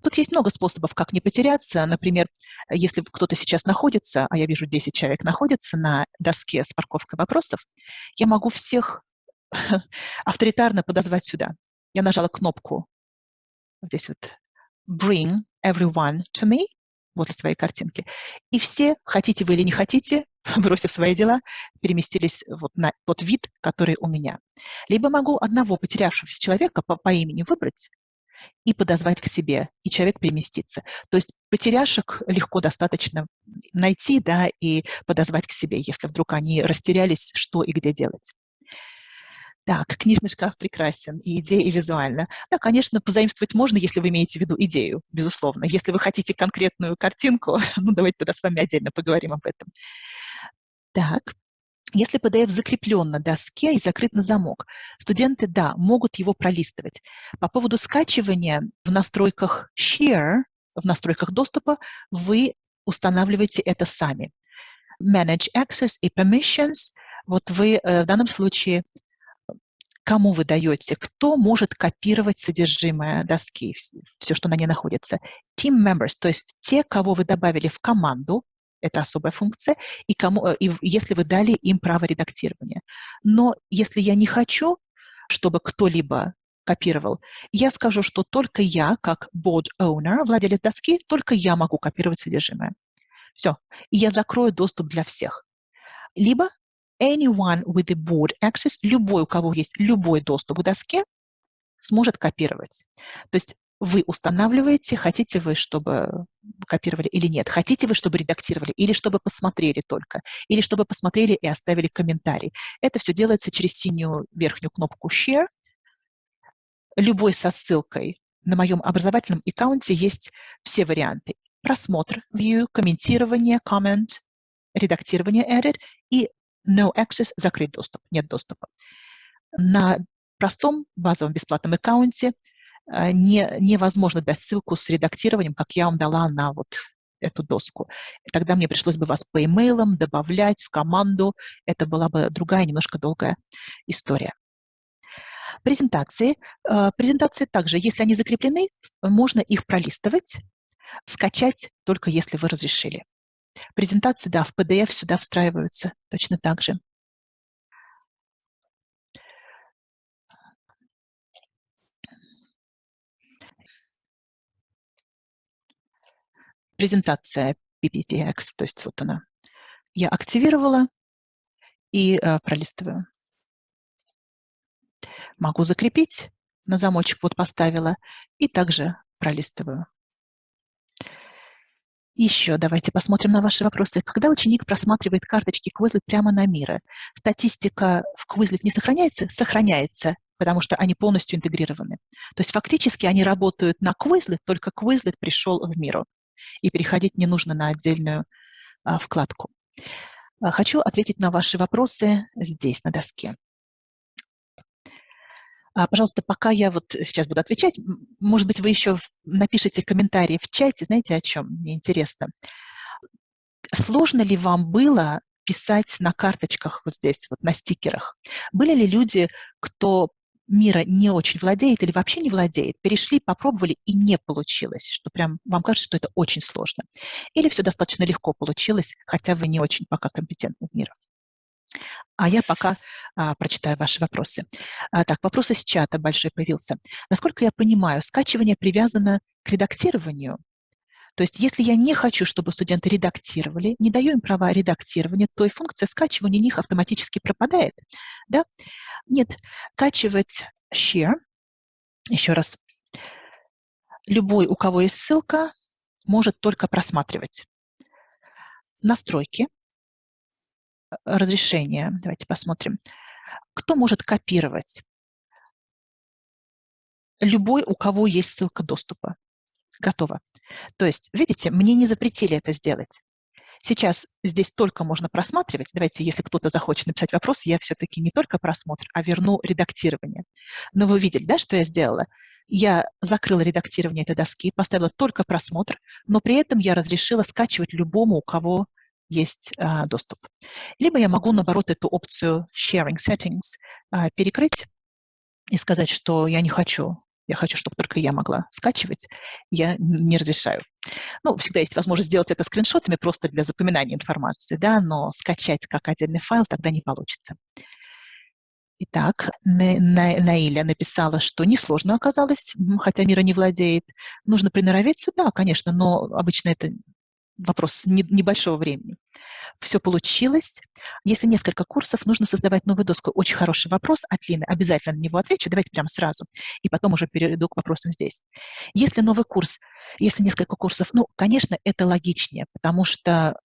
Speaker 1: Тут есть много способов, как не потеряться. Например, если кто-то сейчас находится, а я вижу 10 человек находится на доске с парковкой вопросов, я могу всех авторитарно подозвать сюда. Я нажала кнопку здесь вот «Bring everyone to me» возле своей картинки. И все, хотите вы или не хотите, бросив свои дела, переместились вот на тот вид, который у меня. Либо могу одного потерявшегося человека по, по имени выбрать, и подозвать к себе, и человек переместится. То есть потеряшек легко достаточно найти да, и подозвать к себе, если вдруг они растерялись, что и где делать. Так, книжный шкаф прекрасен, и идея, и визуально. Да, конечно, позаимствовать можно, если вы имеете в виду идею, безусловно. Если вы хотите конкретную картинку, ну, давайте тогда с вами отдельно поговорим об этом. Так, если PDF закреплен на доске и закрыт на замок, студенты, да, могут его пролистывать. По поводу скачивания в настройках Share, в настройках доступа, вы устанавливаете это сами. Manage Access и Permissions. Вот вы э, в данном случае кому вы даете, кто может копировать содержимое доски, все, что на ней находится. Team members, то есть те, кого вы добавили в команду, это особая функция, и, кому, э, и если вы дали им право редактирования. Но если я не хочу, чтобы кто-либо копировал, я скажу, что только я, как board owner, владелец доски, только я могу копировать содержимое. Все. И я закрою доступ для всех. Либо anyone with the board access, любой, у кого есть любой доступ к доске, сможет копировать. То есть вы устанавливаете, хотите вы, чтобы копировали или нет, хотите вы, чтобы редактировали, или чтобы посмотрели только, или чтобы посмотрели и оставили комментарий. Это все делается через синюю верхнюю кнопку Share. Любой со ссылкой на моем образовательном аккаунте есть все варианты. Просмотр, view, комментирование, comment, редактирование, edit и no access, закрыть доступ, нет доступа. На простом базовом бесплатном аккаунте не, невозможно дать ссылку с редактированием, как я вам дала на вот эту доску. Тогда мне пришлось бы вас по имейлам добавлять в команду. Это была бы другая, немножко долгая история. Презентации. А, презентации также, если они закреплены, можно их пролистывать, скачать только если вы разрешили. Презентации, да, в PDF сюда встраиваются точно так же. Презентация PPTX, то есть вот она. Я активировала и э, пролистываю. Могу закрепить, на замочек вот поставила, и также пролистываю. Еще давайте посмотрим на ваши вопросы. Когда ученик просматривает карточки Quizlet прямо на Мира, статистика в Quizlet не сохраняется? Сохраняется, потому что они полностью интегрированы. То есть фактически они работают на Quizlet, только Quizlet пришел в Миру и переходить не нужно на отдельную а, вкладку. А, хочу ответить на ваши вопросы здесь, на доске. А, пожалуйста, пока я вот сейчас буду отвечать, может быть, вы еще напишите комментарии в чате, знаете, о чем? Мне интересно. Сложно ли вам было писать на карточках вот здесь, вот на стикерах? Были ли люди, кто мира не очень владеет или вообще не владеет, перешли, попробовали и не получилось, что прям вам кажется, что это очень сложно. Или все достаточно легко получилось, хотя вы не очень пока компетентны в мире. А я пока а, прочитаю ваши вопросы. А, так, вопрос из чата большой появился. Насколько я понимаю, скачивание привязано к редактированию. То есть если я не хочу, чтобы студенты редактировали, не даю им права редактирования, то и функция скачивания них автоматически пропадает. Да? Нет, скачивать share, еще раз, любой, у кого есть ссылка, может только просматривать. Настройки, разрешение, давайте посмотрим. Кто может копировать? Любой, у кого есть ссылка доступа. Готово. То есть, видите, мне не запретили это сделать. Сейчас здесь только можно просматривать. Давайте, если кто-то захочет написать вопрос, я все-таки не только просмотр, а верну редактирование. Но вы видели, да, что я сделала? Я закрыла редактирование этой доски, поставила только просмотр, но при этом я разрешила скачивать любому, у кого есть а, доступ. Либо я могу, наоборот, эту опцию Sharing Settings а, перекрыть и сказать, что я не хочу я хочу, чтобы только я могла скачивать, я не разрешаю. Ну, всегда есть возможность сделать это скриншотами просто для запоминания информации, да, но скачать как отдельный файл тогда не получится. Итак, Наиля написала, что несложно оказалось, хотя мира не владеет. Нужно приноровиться? Да, конечно, но обычно это вопрос небольшого времени. Все получилось. Если несколько курсов, нужно создавать новую доску. Очень хороший вопрос от Лины. Обязательно на него отвечу. Давайте прямо сразу. И потом уже перейду к вопросам здесь. Если новый курс, если несколько курсов, ну, конечно, это логичнее, потому что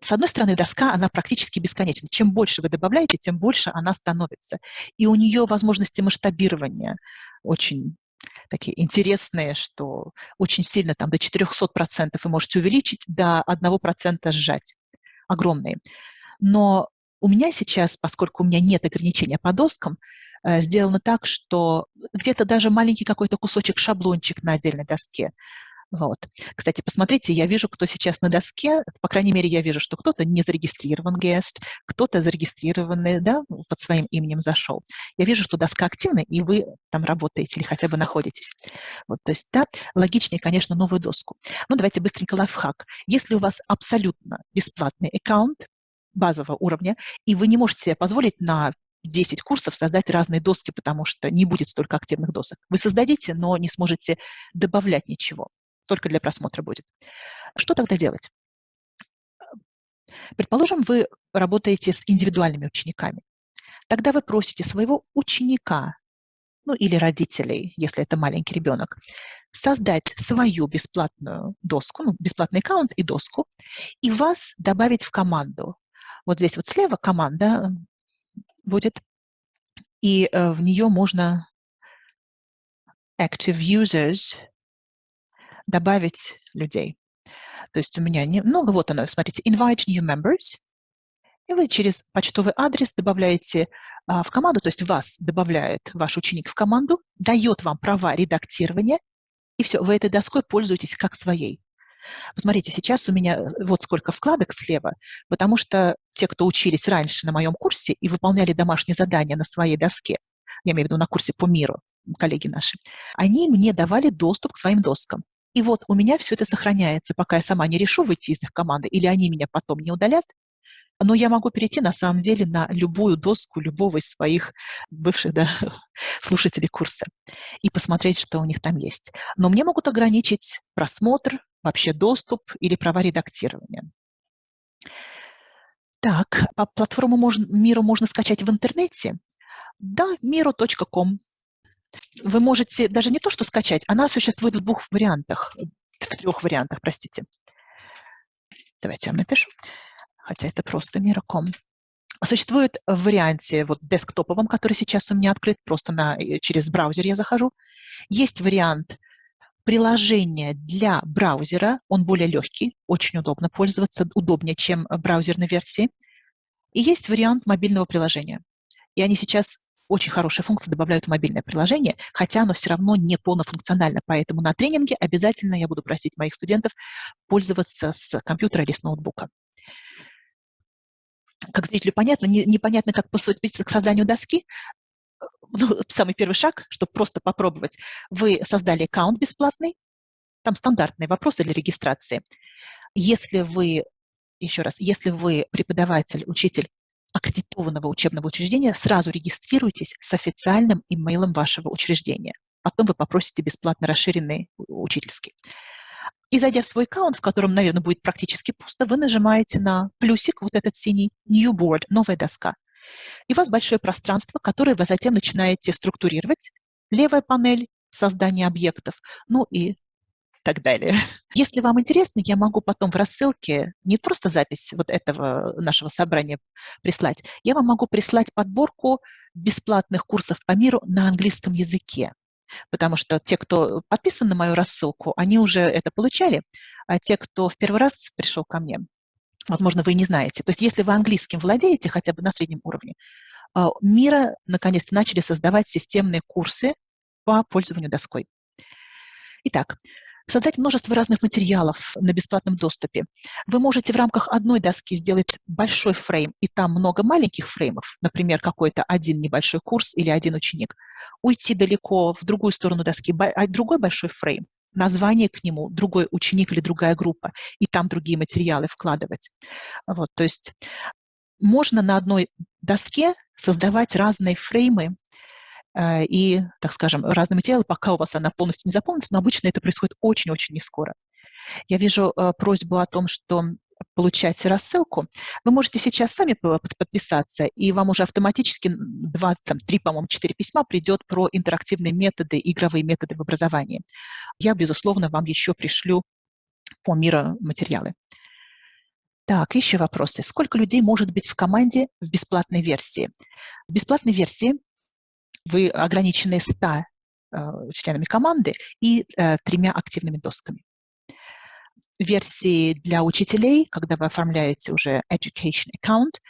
Speaker 1: с одной стороны, доска, она практически бесконечна. Чем больше вы добавляете, тем больше она становится. И у нее возможности масштабирования очень такие интересные, что очень сильно там до 400% вы можете увеличить, до 1% сжать. Огромные. Но у меня сейчас, поскольку у меня нет ограничения по доскам, э, сделано так, что где-то даже маленький какой-то кусочек, шаблончик на отдельной доске вот. Кстати, посмотрите, я вижу, кто сейчас на доске, по крайней мере, я вижу, что кто-то не зарегистрирован гест, кто-то зарегистрированный, да, под своим именем зашел. Я вижу, что доска активна, и вы там работаете или хотя бы находитесь. Вот, то есть, да, логичнее, конечно, новую доску. Ну, давайте быстренько лайфхак. Если у вас абсолютно бесплатный аккаунт, базового уровня, и вы не можете себе позволить на 10 курсов создать разные доски, потому что не будет столько активных досок. Вы создадите, но не сможете добавлять ничего только для просмотра будет. Что тогда делать? Предположим, вы работаете с индивидуальными учениками. Тогда вы просите своего ученика, ну или родителей, если это маленький ребенок, создать свою бесплатную доску, ну, бесплатный аккаунт и доску, и вас добавить в команду. Вот здесь вот слева команда будет, и э, в нее можно active users добавить людей. То есть у меня немного, вот оно, смотрите, invite new members, и вы через почтовый адрес добавляете а, в команду, то есть вас добавляет ваш ученик в команду, дает вам права редактирования, и все, вы этой доской пользуетесь как своей. Посмотрите, сейчас у меня э, вот сколько вкладок слева, потому что те, кто учились раньше на моем курсе и выполняли домашние задания на своей доске, я имею в виду на курсе по миру, коллеги наши, они мне давали доступ к своим доскам. И вот у меня все это сохраняется, пока я сама не решу выйти из их команды, или они меня потом не удалят, но я могу перейти на самом деле на любую доску любого из своих бывших да, слушателей курса и посмотреть, что у них там есть. Но мне могут ограничить просмотр, вообще доступ или права редактирования. Так, по платформу можно, Миру можно скачать в интернете. Да, miru.com. Вы можете даже не то, что скачать, она существует в двух вариантах, в трех вариантах, простите. Давайте я напишу, хотя это просто Mira.com. Существует в варианте вот десктоповом, который сейчас у меня открыт, просто на, э, через браузер я захожу. Есть вариант приложения для браузера, он более легкий, очень удобно пользоваться, удобнее, чем браузерной версии. И есть вариант мобильного приложения. И они сейчас очень хорошие функции добавляют в мобильное приложение, хотя оно все равно не полнофункционально. Поэтому на тренинге обязательно я буду просить моих студентов пользоваться с компьютера или с ноутбука. Как зрителю понятно, не, непонятно, как поступить к созданию доски. Ну, самый первый шаг, чтобы просто попробовать. Вы создали аккаунт бесплатный, там стандартные вопросы для регистрации. Если вы, еще раз, если вы преподаватель, учитель аккредитованного учебного учреждения, сразу регистрируйтесь с официальным имейлом вашего учреждения. Потом вы попросите бесплатно расширенный учительский. И зайдя в свой аккаунт, в котором, наверное, будет практически пусто, вы нажимаете на плюсик, вот этот синий, New Board, новая доска. И у вас большое пространство, которое вы затем начинаете структурировать. Левая панель, создание объектов, ну и так далее. Если вам интересно, я могу потом в рассылке не просто запись вот этого нашего собрания прислать, я вам могу прислать подборку бесплатных курсов по миру на английском языке. Потому что те, кто подписан на мою рассылку, они уже это получали, а те, кто в первый раз пришел ко мне, возможно, вы не знаете. То есть если вы английским владеете хотя бы на среднем уровне, а, мира наконец-то начали создавать системные курсы по пользованию доской. Итак, создать множество разных материалов на бесплатном доступе. Вы можете в рамках одной доски сделать большой фрейм, и там много маленьких фреймов, например, какой-то один небольшой курс или один ученик. Уйти далеко в другую сторону доски, а другой большой фрейм, название к нему, другой ученик или другая группа, и там другие материалы вкладывать. Вот, то есть можно на одной доске создавать разные фреймы, и, так скажем, разные материалы, пока у вас она полностью не заполнится, но обычно это происходит очень-очень не скоро. Я вижу э, просьбу о том, что получаете рассылку, вы можете сейчас сами подписаться, и вам уже автоматически два, там, три, по-моему, четыре письма придет про интерактивные методы, игровые методы в образовании. Я, безусловно, вам еще пришлю по миру материалы. Так, еще вопросы. Сколько людей может быть в команде в бесплатной версии? В бесплатной версии вы ограничены 100 э, членами команды и э, тремя активными досками. Версии для учителей, когда вы оформляете уже Education Account,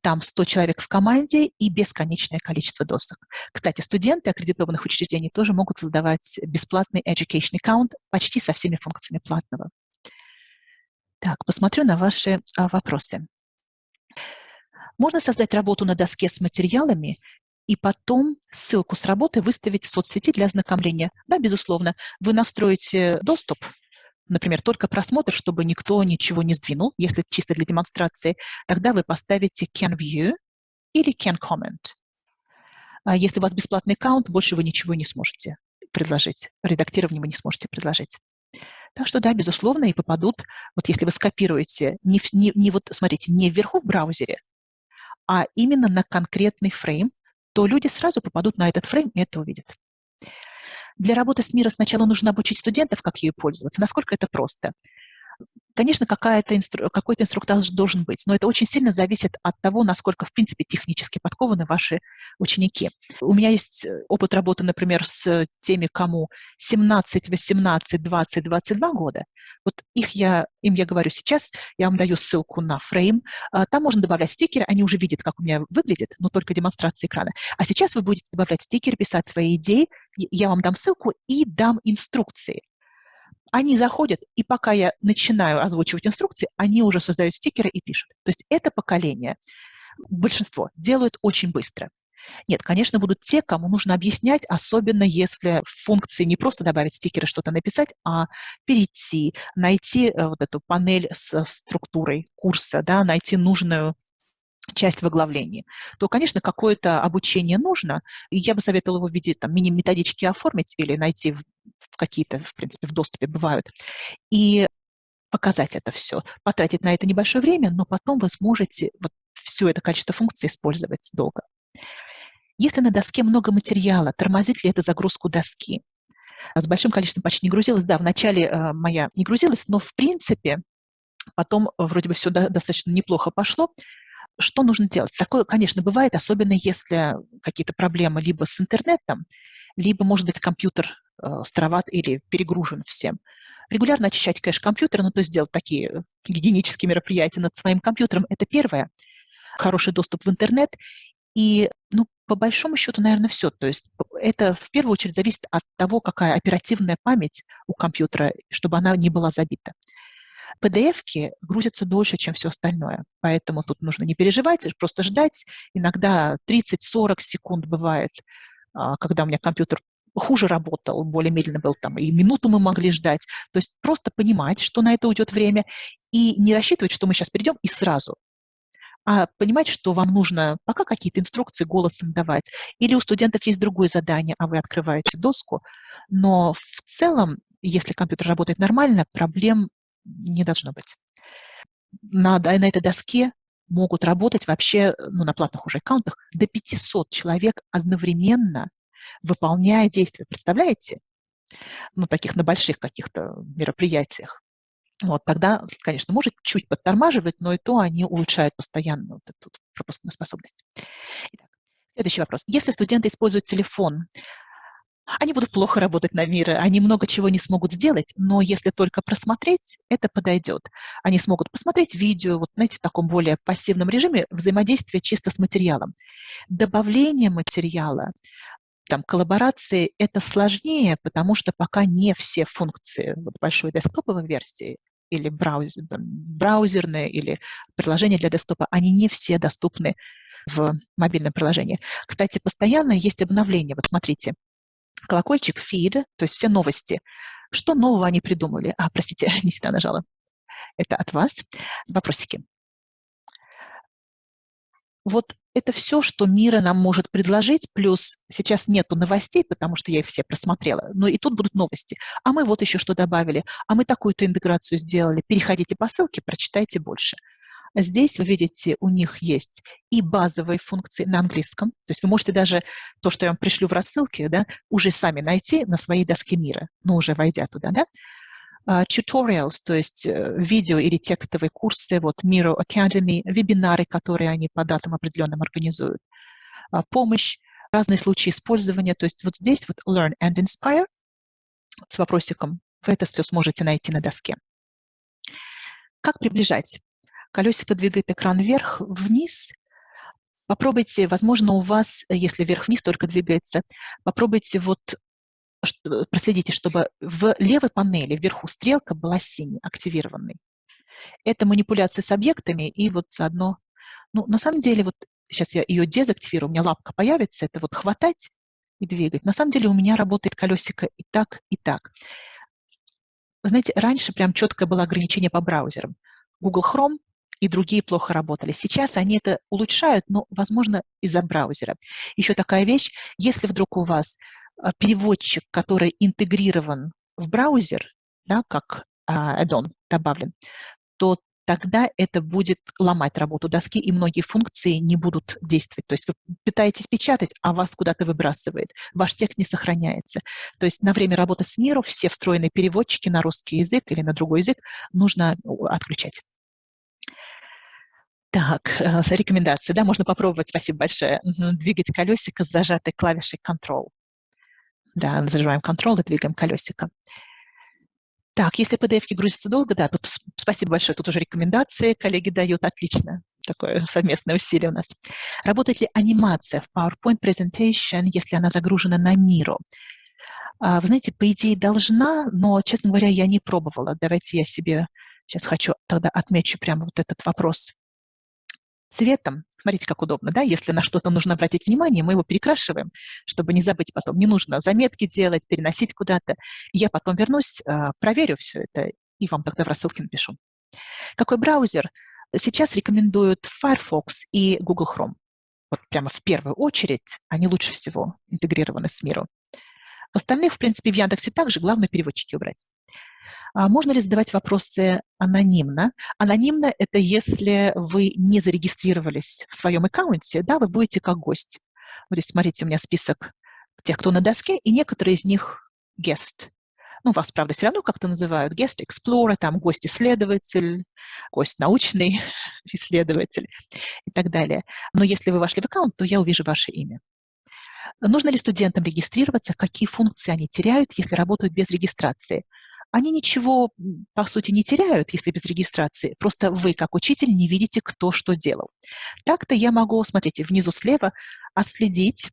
Speaker 1: там 100 человек в команде и бесконечное количество досок. Кстати, студенты аккредитованных учреждений тоже могут создавать бесплатный Education Account почти со всеми функциями платного. Так, посмотрю на ваши а, вопросы. Можно создать работу на доске с материалами и потом ссылку с работы выставить в соцсети для ознакомления. Да, безусловно, вы настроите доступ, например, только просмотр, чтобы никто ничего не сдвинул, если чисто для демонстрации, тогда вы поставите can view или can comment. А если у вас бесплатный аккаунт, больше вы ничего не сможете предложить, редактирование вы не сможете предложить. Так что да, безусловно, и попадут, вот если вы скопируете, не, не, не вот, смотрите, не вверху в браузере, а именно на конкретный фрейм, то люди сразу попадут на этот фрейм и это увидят. Для работы с миром сначала нужно обучить студентов, как ею пользоваться, насколько это просто. Конечно, инстру... какой-то инструктаж должен быть, но это очень сильно зависит от того, насколько, в принципе, технически подкованы ваши ученики. У меня есть э, опыт работы, например, с теми, кому 17, 18, 20, 22 года. Вот их я, им я говорю сейчас, я вам даю ссылку на фрейм, а, там можно добавлять стикеры, они уже видят, как у меня выглядит, но только демонстрация экрана. А сейчас вы будете добавлять стикеры, писать свои идеи, я вам дам ссылку и дам инструкции. Они заходят, и пока я начинаю озвучивать инструкции, они уже создают стикеры и пишут. То есть это поколение, большинство, делают очень быстро. Нет, конечно, будут те, кому нужно объяснять, особенно если в функции не просто добавить стикеры, что-то написать, а перейти, найти э, вот эту панель с структурой курса, да, найти нужную часть в оглавлении, то, конечно, какое-то обучение нужно. И я бы советовала его в виде там, мини-методички оформить или найти в, в какие-то, в принципе, в доступе бывают. И показать это все, потратить на это небольшое время, но потом вы сможете вот все это качество функций использовать долго. Если на доске много материала, тормозит ли это загрузку доски? С большим количеством почти не грузилась. Да, вначале э, моя не грузилась, но в принципе потом вроде бы все до, достаточно неплохо пошло. Что нужно делать? Такое, конечно, бывает, особенно если какие-то проблемы либо с интернетом, либо, может быть, компьютер э, староват или перегружен всем. Регулярно очищать кэш компьютера, ну, то есть делать такие гигиенические мероприятия над своим компьютером, это первое. Хороший доступ в интернет. И, ну, по большому счету, наверное, все. То есть это в первую очередь зависит от того, какая оперативная память у компьютера, чтобы она не была забита. PDF-ки грузятся дольше, чем все остальное, поэтому тут нужно не переживать, просто ждать. Иногда 30-40 секунд бывает, а, когда у меня компьютер хуже работал, более медленно был там, и минуту мы могли ждать. То есть просто понимать, что на это уйдет время, и не рассчитывать, что мы сейчас перейдем и сразу. а понимать, что вам нужно пока какие-то инструкции голосом давать, или у студентов есть другое задание, а вы открываете доску, но в целом, если компьютер работает нормально, проблем не должно быть. На, на этой доске могут работать вообще, ну, на платных уже аккаунтах, до 500 человек одновременно, выполняя действия. Представляете? Ну, таких на больших каких-то мероприятиях. Вот тогда, конечно, может чуть подтормаживать, но и то они улучшают постоянно вот эту пропускную способность. Итак, следующий вопрос. Если студенты используют телефон, они будут плохо работать на мире, они много чего не смогут сделать, но если только просмотреть, это подойдет. Они смогут посмотреть видео, вот знаете, в таком более пассивном режиме, взаимодействие чисто с материалом. Добавление материала, там, коллаборации – это сложнее, потому что пока не все функции вот, большой десктоповой версии или браузер, браузерные, или приложения для десктопа, они не все доступны в мобильном приложении. Кстати, постоянно есть обновления. Вот смотрите, колокольчик, feed, то есть все новости. Что нового они придумали? А, простите, не сюда нажала. Это от вас. Вопросики. Вот это все, что мира нам может предложить, плюс сейчас нету новостей, потому что я их все просмотрела, но и тут будут новости. А мы вот еще что добавили, а мы такую-то интеграцию сделали. Переходите по ссылке, прочитайте больше. Здесь вы видите, у них есть и базовые функции на английском, то есть вы можете даже то, что я вам пришлю в рассылке, да, уже сами найти на своей доске мира, ну, уже войдя туда, да, Uh, tutorials, то есть uh, видео или текстовые курсы, вот Miro Academy, вебинары, которые они по датам определенным организуют, uh, помощь, разные случаи использования. То есть вот здесь вот Learn and Inspire с вопросиком. Вы это все сможете найти на доске. Как приближать? Колесико двигает экран вверх, вниз. Попробуйте, возможно, у вас, если вверх-вниз только двигается, попробуйте вот проследите, чтобы в левой панели вверху стрелка была синей, активированной. Это манипуляция с объектами и вот заодно... Ну, на самом деле, вот сейчас я ее дезактивирую, у меня лапка появится, это вот хватать и двигать. На самом деле у меня работает колесико и так, и так. Вы знаете, раньше прям четкое было ограничение по браузерам. Google Chrome и другие плохо работали. Сейчас они это улучшают, но, возможно, из-за браузера. Еще такая вещь, если вдруг у вас а, переводчик, который интегрирован в браузер, да, как uh, add-on добавлен, то тогда это будет ломать работу доски, и многие функции не будут действовать. То есть вы пытаетесь печатать, а вас куда-то выбрасывает. Ваш текст не сохраняется. То есть на время работы с миром все встроенные переводчики на русский язык или на другой язык нужно отключать. Так, э, рекомендации, да, можно попробовать, спасибо большое, двигать колесико с зажатой клавишей Control. Да, зажимаем Ctrl и двигаем колесико. Так, если PDF грузится долго, да, тут спасибо большое, тут уже рекомендации коллеги дают, отлично, такое совместное усилие у нас. Работает ли анимация в PowerPoint Presentation, если она загружена на Miro? А, вы знаете, по идее должна, но, честно говоря, я не пробовала. Давайте я себе сейчас хочу тогда отмечу прямо вот этот вопрос цветом. Смотрите, как удобно, да? Если на что-то нужно обратить внимание, мы его перекрашиваем, чтобы не забыть потом. Не нужно заметки делать, переносить куда-то. Я потом вернусь, а, проверю все это и вам тогда в рассылке напишу. Какой браузер? Сейчас рекомендуют Firefox и Google Chrome. Вот прямо в первую очередь они лучше всего интегрированы с миром. В остальных, в принципе, в Яндексе также главное переводчики убрать. А можно ли задавать вопросы анонимно? Анонимно – это если вы не зарегистрировались в своем аккаунте, да, вы будете как гость. Вот здесь, смотрите, у меня список тех, кто на доске, и некоторые из них guest. Ну, вас, правда, все равно как-то называют guest explorer, там гость-исследователь, гость научный исследователь и так далее. Но если вы вошли в аккаунт, то я увижу ваше имя. Нужно ли студентам регистрироваться? Какие функции они теряют, если работают без регистрации? Они ничего, по сути, не теряют, если без регистрации. Просто вы, как учитель, не видите, кто что делал. Так-то я могу, смотрите, внизу слева отследить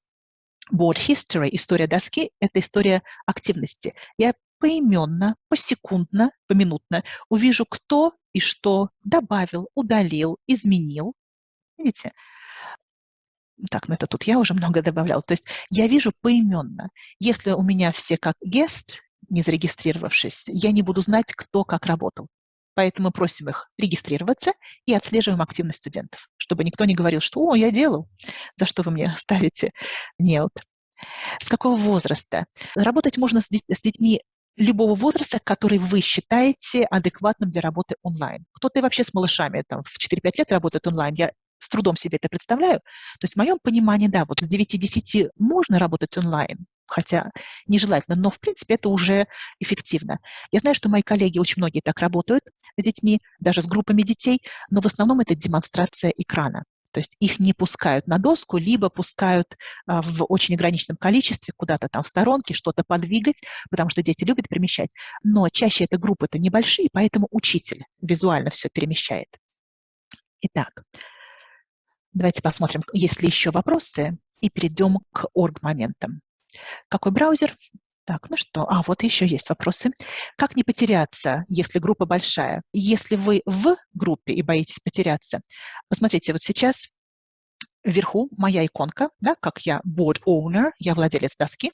Speaker 1: board history, история доски, это история активности. Я поименно, посекундно, поминутно увижу, кто и что добавил, удалил, изменил. Видите? Так, ну это тут я уже много добавлял. То есть я вижу поименно. Если у меня все как guest, не зарегистрировавшись, я не буду знать, кто как работал. Поэтому просим их регистрироваться и отслеживаем активность студентов, чтобы никто не говорил, что «О, я делал, за что вы мне ставите нет». С какого возраста? Работать можно с, детьми любого возраста, который вы считаете адекватным для работы онлайн. Кто-то вообще с малышами там, в 4-5 лет работает онлайн. Я с трудом себе это представляю. То есть в моем понимании, да, вот с 9-10 можно работать онлайн, хотя нежелательно, но в принципе это уже эффективно. Я знаю, что мои коллеги, очень многие так работают с детьми, даже с группами детей, но в основном это демонстрация экрана. То есть их не пускают на доску, либо пускают а, в очень ограниченном количестве куда-то там в сторонке, что-то подвигать, потому что дети любят перемещать. Но чаще это группы-то небольшие, поэтому учитель визуально все перемещает. Итак, давайте посмотрим, есть ли еще вопросы, и перейдем к орг-моментам. Какой браузер? Так, ну что, а вот еще есть вопросы. Как не потеряться, если группа большая? Если вы в группе и боитесь потеряться, посмотрите, вот сейчас вверху моя иконка, да, как я board owner, я владелец доски,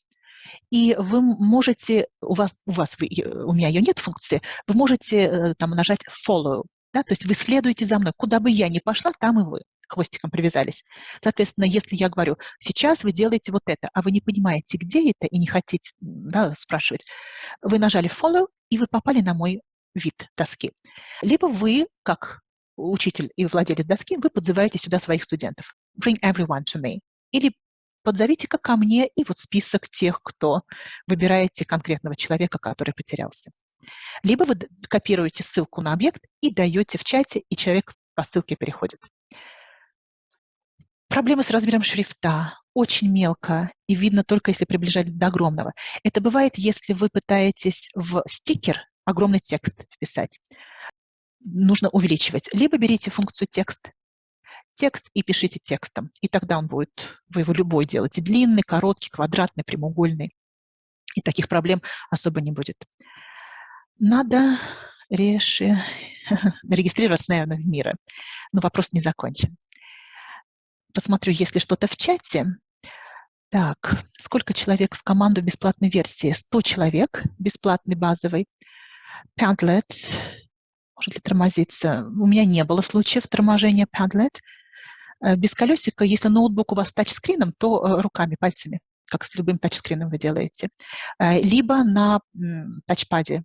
Speaker 1: и вы можете, у вас, у, вас вы, у меня ее нет функции, вы можете э, там нажать follow, да, то есть вы следуете за мной, куда бы я ни пошла, там и вы хвостиком привязались. Соответственно, если я говорю, сейчас вы делаете вот это, а вы не понимаете, где это, и не хотите да, спрашивать, вы нажали follow, и вы попали на мой вид доски. Либо вы, как учитель и владелец доски, вы подзываете сюда своих студентов. Bring everyone to me. Или подзовите-ка ко мне и вот список тех, кто выбираете конкретного человека, который потерялся. Либо вы копируете ссылку на объект и даете в чате, и человек по ссылке переходит. Проблемы с размером шрифта. Очень мелко и видно только, если приближать до огромного. Это бывает, если вы пытаетесь в стикер огромный текст вписать. Нужно увеличивать. Либо берите функцию текст, текст и пишите текстом. И тогда он будет, вы его любой делаете, длинный, короткий, квадратный, прямоугольный. И таких проблем особо не будет. Надо реши... регистрироваться, наверное, в мире. Но вопрос не закончен посмотрю, есть ли что-то в чате. Так, сколько человек в команду бесплатной версии? 100 человек, бесплатный базовый. Padlet, может ли тормозиться? У меня не было случаев торможения Padlet. Э, без колесика, если ноутбук у вас с тачскрином, то э, руками, пальцами, как с любым тачскрином вы делаете. Э, либо на тачпаде,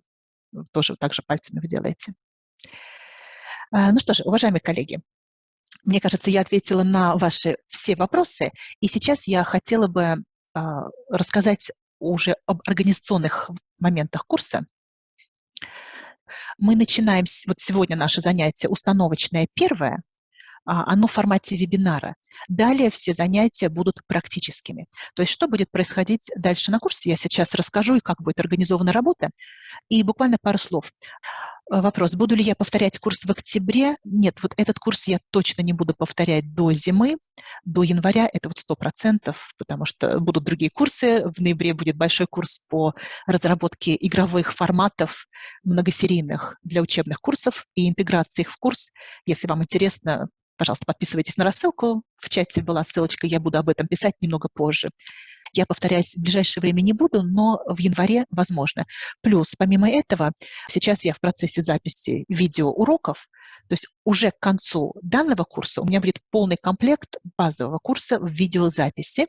Speaker 1: тоже также пальцами вы делаете. Ну что же, уважаемые коллеги, мне кажется, я ответила на ваши все вопросы, и сейчас я хотела бы а, рассказать уже об организационных моментах курса. Мы начинаем, вот сегодня наше занятие установочное первое, а, оно в формате вебинара. Далее все занятия будут практическими. То есть что будет происходить дальше на курсе, я сейчас расскажу, и как будет организована работа. И буквально пару слов. Э, вопрос, буду ли я повторять курс в октябре? Нет, вот этот курс я точно не буду повторять до зимы, до января, это вот сто процентов, потому что будут другие курсы. В ноябре будет большой курс по разработке игровых форматов многосерийных для учебных курсов и интеграции их в курс. Если вам интересно, пожалуйста, подписывайтесь на рассылку. В чате была ссылочка, я буду об этом писать немного позже. Я повторять в ближайшее время не буду, но в январе возможно. Плюс, помимо этого, сейчас я в процессе записи видеоуроков, то есть уже к концу данного курса у меня будет полный комплект базового курса в видеозаписи,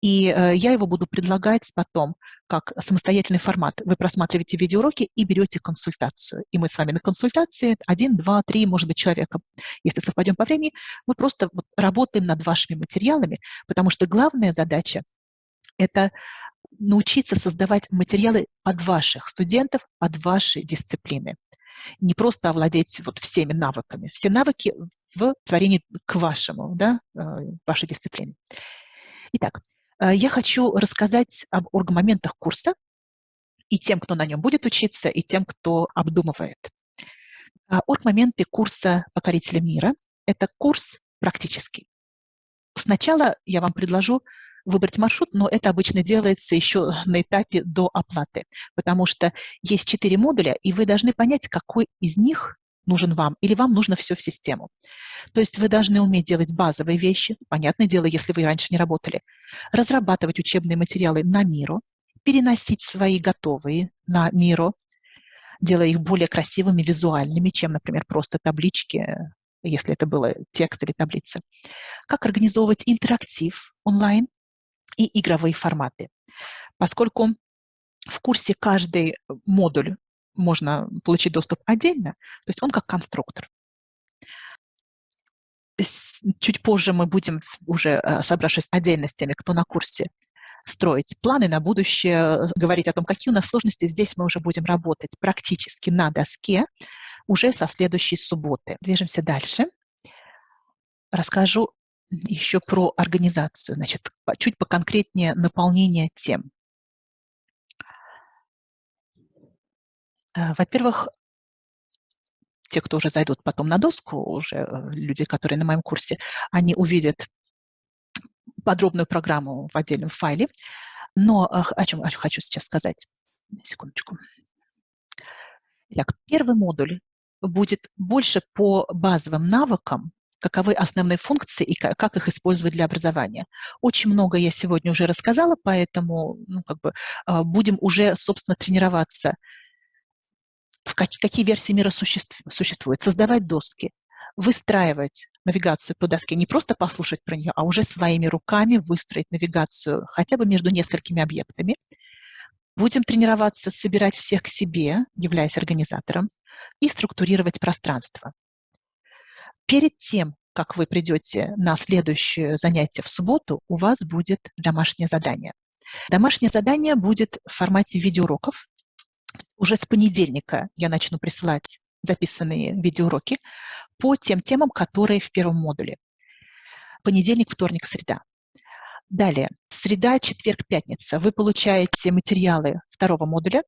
Speaker 1: и э, я его буду предлагать потом как самостоятельный формат. Вы просматриваете видеоуроки и берете консультацию. И мы с вами на консультации один, два, три, может быть, человека. Если совпадем по времени, мы просто вот работаем над вашими материалами, потому что главная задача это научиться создавать материалы под ваших студентов, под ваши дисциплины. Не просто овладеть вот всеми навыками. Все навыки в творении к вашему, да, э, вашей дисциплине. Итак, э, я хочу рассказать об оргмоментах курса и тем, кто на нем будет учиться, и тем, кто обдумывает. А, оргмоменты курса «Покорители мира» — это курс практический. Сначала я вам предложу выбрать маршрут, но это обычно делается еще на этапе до оплаты, потому что есть четыре модуля, и вы должны понять, какой из них нужен вам, или вам нужно все в систему. То есть вы должны уметь делать базовые вещи, понятное дело, если вы раньше не работали, разрабатывать учебные материалы на миру, переносить свои готовые на миру, делая их более красивыми, визуальными, чем, например, просто таблички, если это было текст или таблица. Как организовывать интерактив онлайн и игровые форматы. Поскольку в курсе каждый модуль можно получить доступ отдельно, то есть он как конструктор. Чуть позже мы будем, уже э, собравшись отдельно с теми, кто на курсе, строить планы на будущее, говорить о том, какие у нас сложности. Здесь мы уже будем работать практически на доске уже со следующей субботы. Движемся дальше. Расскажу еще про организацию, значит, чуть поконкретнее наполнение тем. Э, во-первых, те, кто уже зайдут потом на доску, уже э, люди, которые на моем курсе, они увидят подробную программу в отдельном файле. Но о чем хочу сейчас сказать. Секундочку. Итак, первый модуль будет больше по базовым навыкам, каковы основные функции и как их использовать для образования. Очень много я сегодня уже рассказала, поэтому ну, как бы, а, будем уже, собственно, тренироваться в какие, какие версии мира существуют, создавать доски, выстраивать навигацию по доске, не просто послушать про нее, а уже своими руками выстроить навигацию хотя бы между несколькими объектами. Будем тренироваться собирать всех к себе, являясь организатором, и структурировать пространство. Перед тем, как вы придете на следующее занятие в субботу, у вас будет домашнее задание. Домашнее задание будет в формате видеоуроков, уже с понедельника я начну присылать записанные видеоуроки по тем темам, которые в первом модуле. Понедельник, вторник, среда. Далее, среда, четверг, пятница. Вы получаете материалы второго модуля,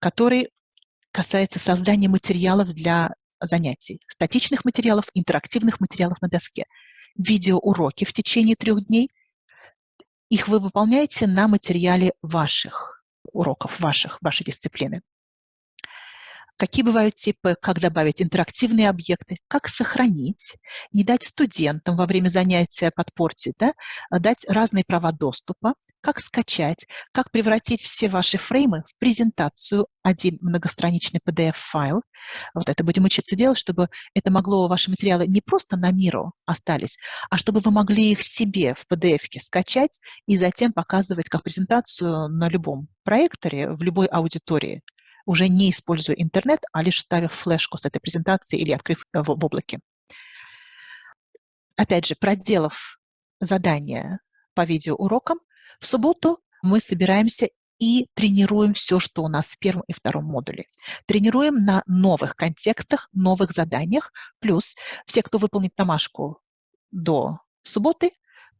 Speaker 1: который касается создания материалов для занятий. Статичных материалов, интерактивных материалов на доске. Видеоуроки в течение трех дней. Их вы выполняете на материале ваших уроков ваших, вашей дисциплины. Какие бывают типы, как добавить интерактивные объекты, как сохранить, не дать студентам во время занятия подпортить, да, а дать разные права доступа, как скачать, как превратить все ваши фреймы в презентацию, один многостраничный PDF-файл. Вот это будем учиться делать, чтобы это могло, ваши материалы не просто на миру остались, а чтобы вы могли их себе в PDF-ке скачать и затем показывать как презентацию на любом проекторе, в любой аудитории уже не используя интернет, а лишь ставив флешку с этой презентацией или открыв в, в облаке. Опять же, проделав задание по видеоурокам, в субботу мы собираемся и тренируем все, что у нас в первом и втором модуле. Тренируем на новых контекстах, новых заданиях, плюс все, кто выполнит домашку до субботы,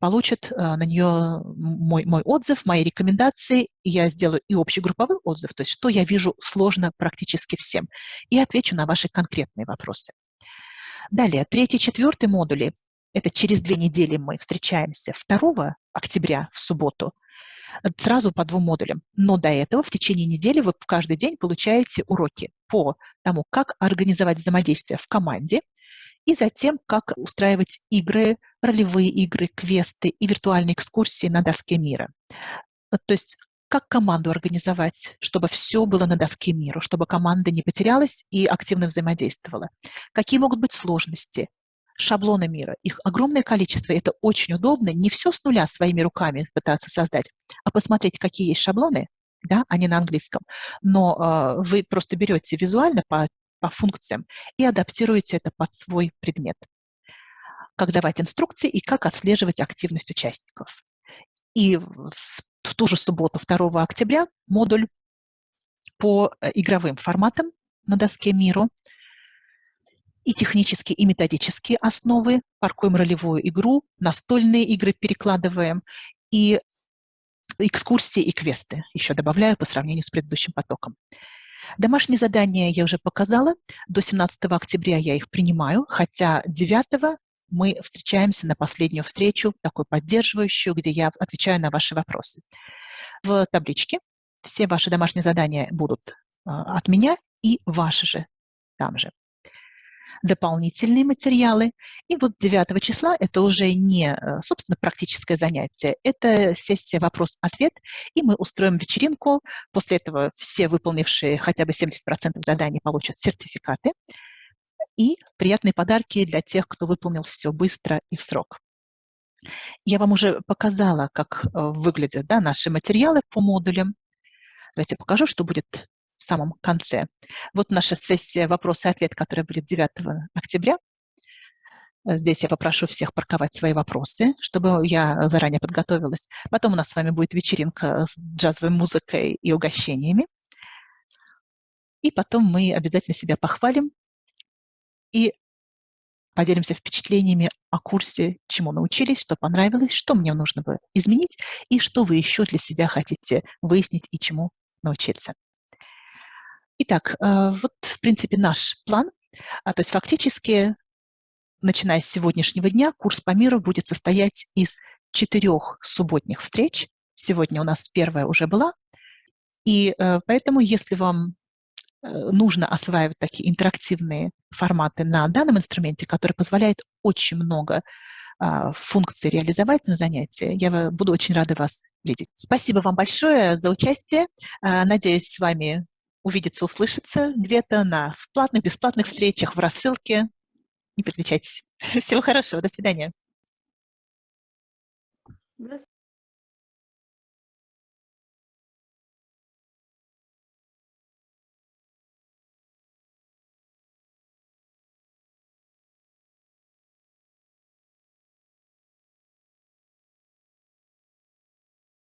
Speaker 1: получат э, на нее мой, мой отзыв, мои рекомендации, и я сделаю и общегрупповой отзыв, то есть что я вижу сложно практически всем, и отвечу на ваши конкретные вопросы. Далее, третий, четвертый модули, это через две недели мы встречаемся 2 октября в субботу, сразу по двум модулям. Но до этого в течение недели вы каждый день получаете уроки по тому, как организовать взаимодействие в команде, и затем, как устраивать игры, ролевые игры, квесты и виртуальные экскурсии на доске мира. Э, то есть как команду организовать, чтобы все было на доске мира, чтобы команда не потерялась и активно взаимодействовала. Какие могут быть сложности? Шаблоны мира. Их огромное количество, это очень удобно. Не все с нуля своими руками пытаться создать, а посмотреть, какие есть шаблоны, да, они на английском. Но э, вы просто берете визуально по по функциям и адаптируете это под свой предмет. Как давать инструкции и как отслеживать активность участников. И в ту же субботу, 2 октября, модуль по э, игровым форматам на доске миру и технические, и методические основы, паркуем ролевую игру, настольные игры перекладываем, и экскурсии и квесты еще добавляю по сравнению с предыдущим потоком. Домашние задания я уже показала. До 17 октября я их принимаю, хотя 9 мы встречаемся на последнюю встречу, такую поддерживающую, где я отвечаю на ваши вопросы. В табличке все ваши домашние задания будут а, от меня и ваши же там же. дополнительные материалы. И вот 9 числа это уже не, э, собственно, практическое занятие, это сессия вопрос-ответ, и мы устроим вечеринку. После этого все выполнившие хотя бы 70% заданий получат сертификаты и приятные подарки для тех, кто выполнил все быстро и в срок. Я вам уже показала, как э, выглядят да, наши материалы по модулям. Давайте покажу, что будет в самом конце. Вот наша сессия «Вопрос и ответ», которая будет 9 октября. Здесь я попрошу всех парковать свои вопросы, чтобы я заранее подготовилась. Потом у нас с вами будет вечеринка с джазовой музыкой и угощениями. И потом мы обязательно себя похвалим и поделимся впечатлениями о курсе, чему научились, что понравилось, что мне нужно бы изменить и что вы еще для себя хотите выяснить и чему научиться. Итак, э, вот, в принципе, наш план. А, то есть фактически, начиная с сегодняшнего дня, курс по миру будет состоять из четырех субботних встреч. Сегодня у нас первая уже была. И э, поэтому, если вам нужно осваивать такие интерактивные форматы на данном инструменте, который позволяет очень много а, функций реализовать на занятии, я буду очень рада вас видеть. Спасибо вам большое за участие. А, надеюсь, с вами увидеться, услышаться где-то на в платных, бесплатных встречах, в рассылке. Не переключайтесь. Всего хорошего. До свидания.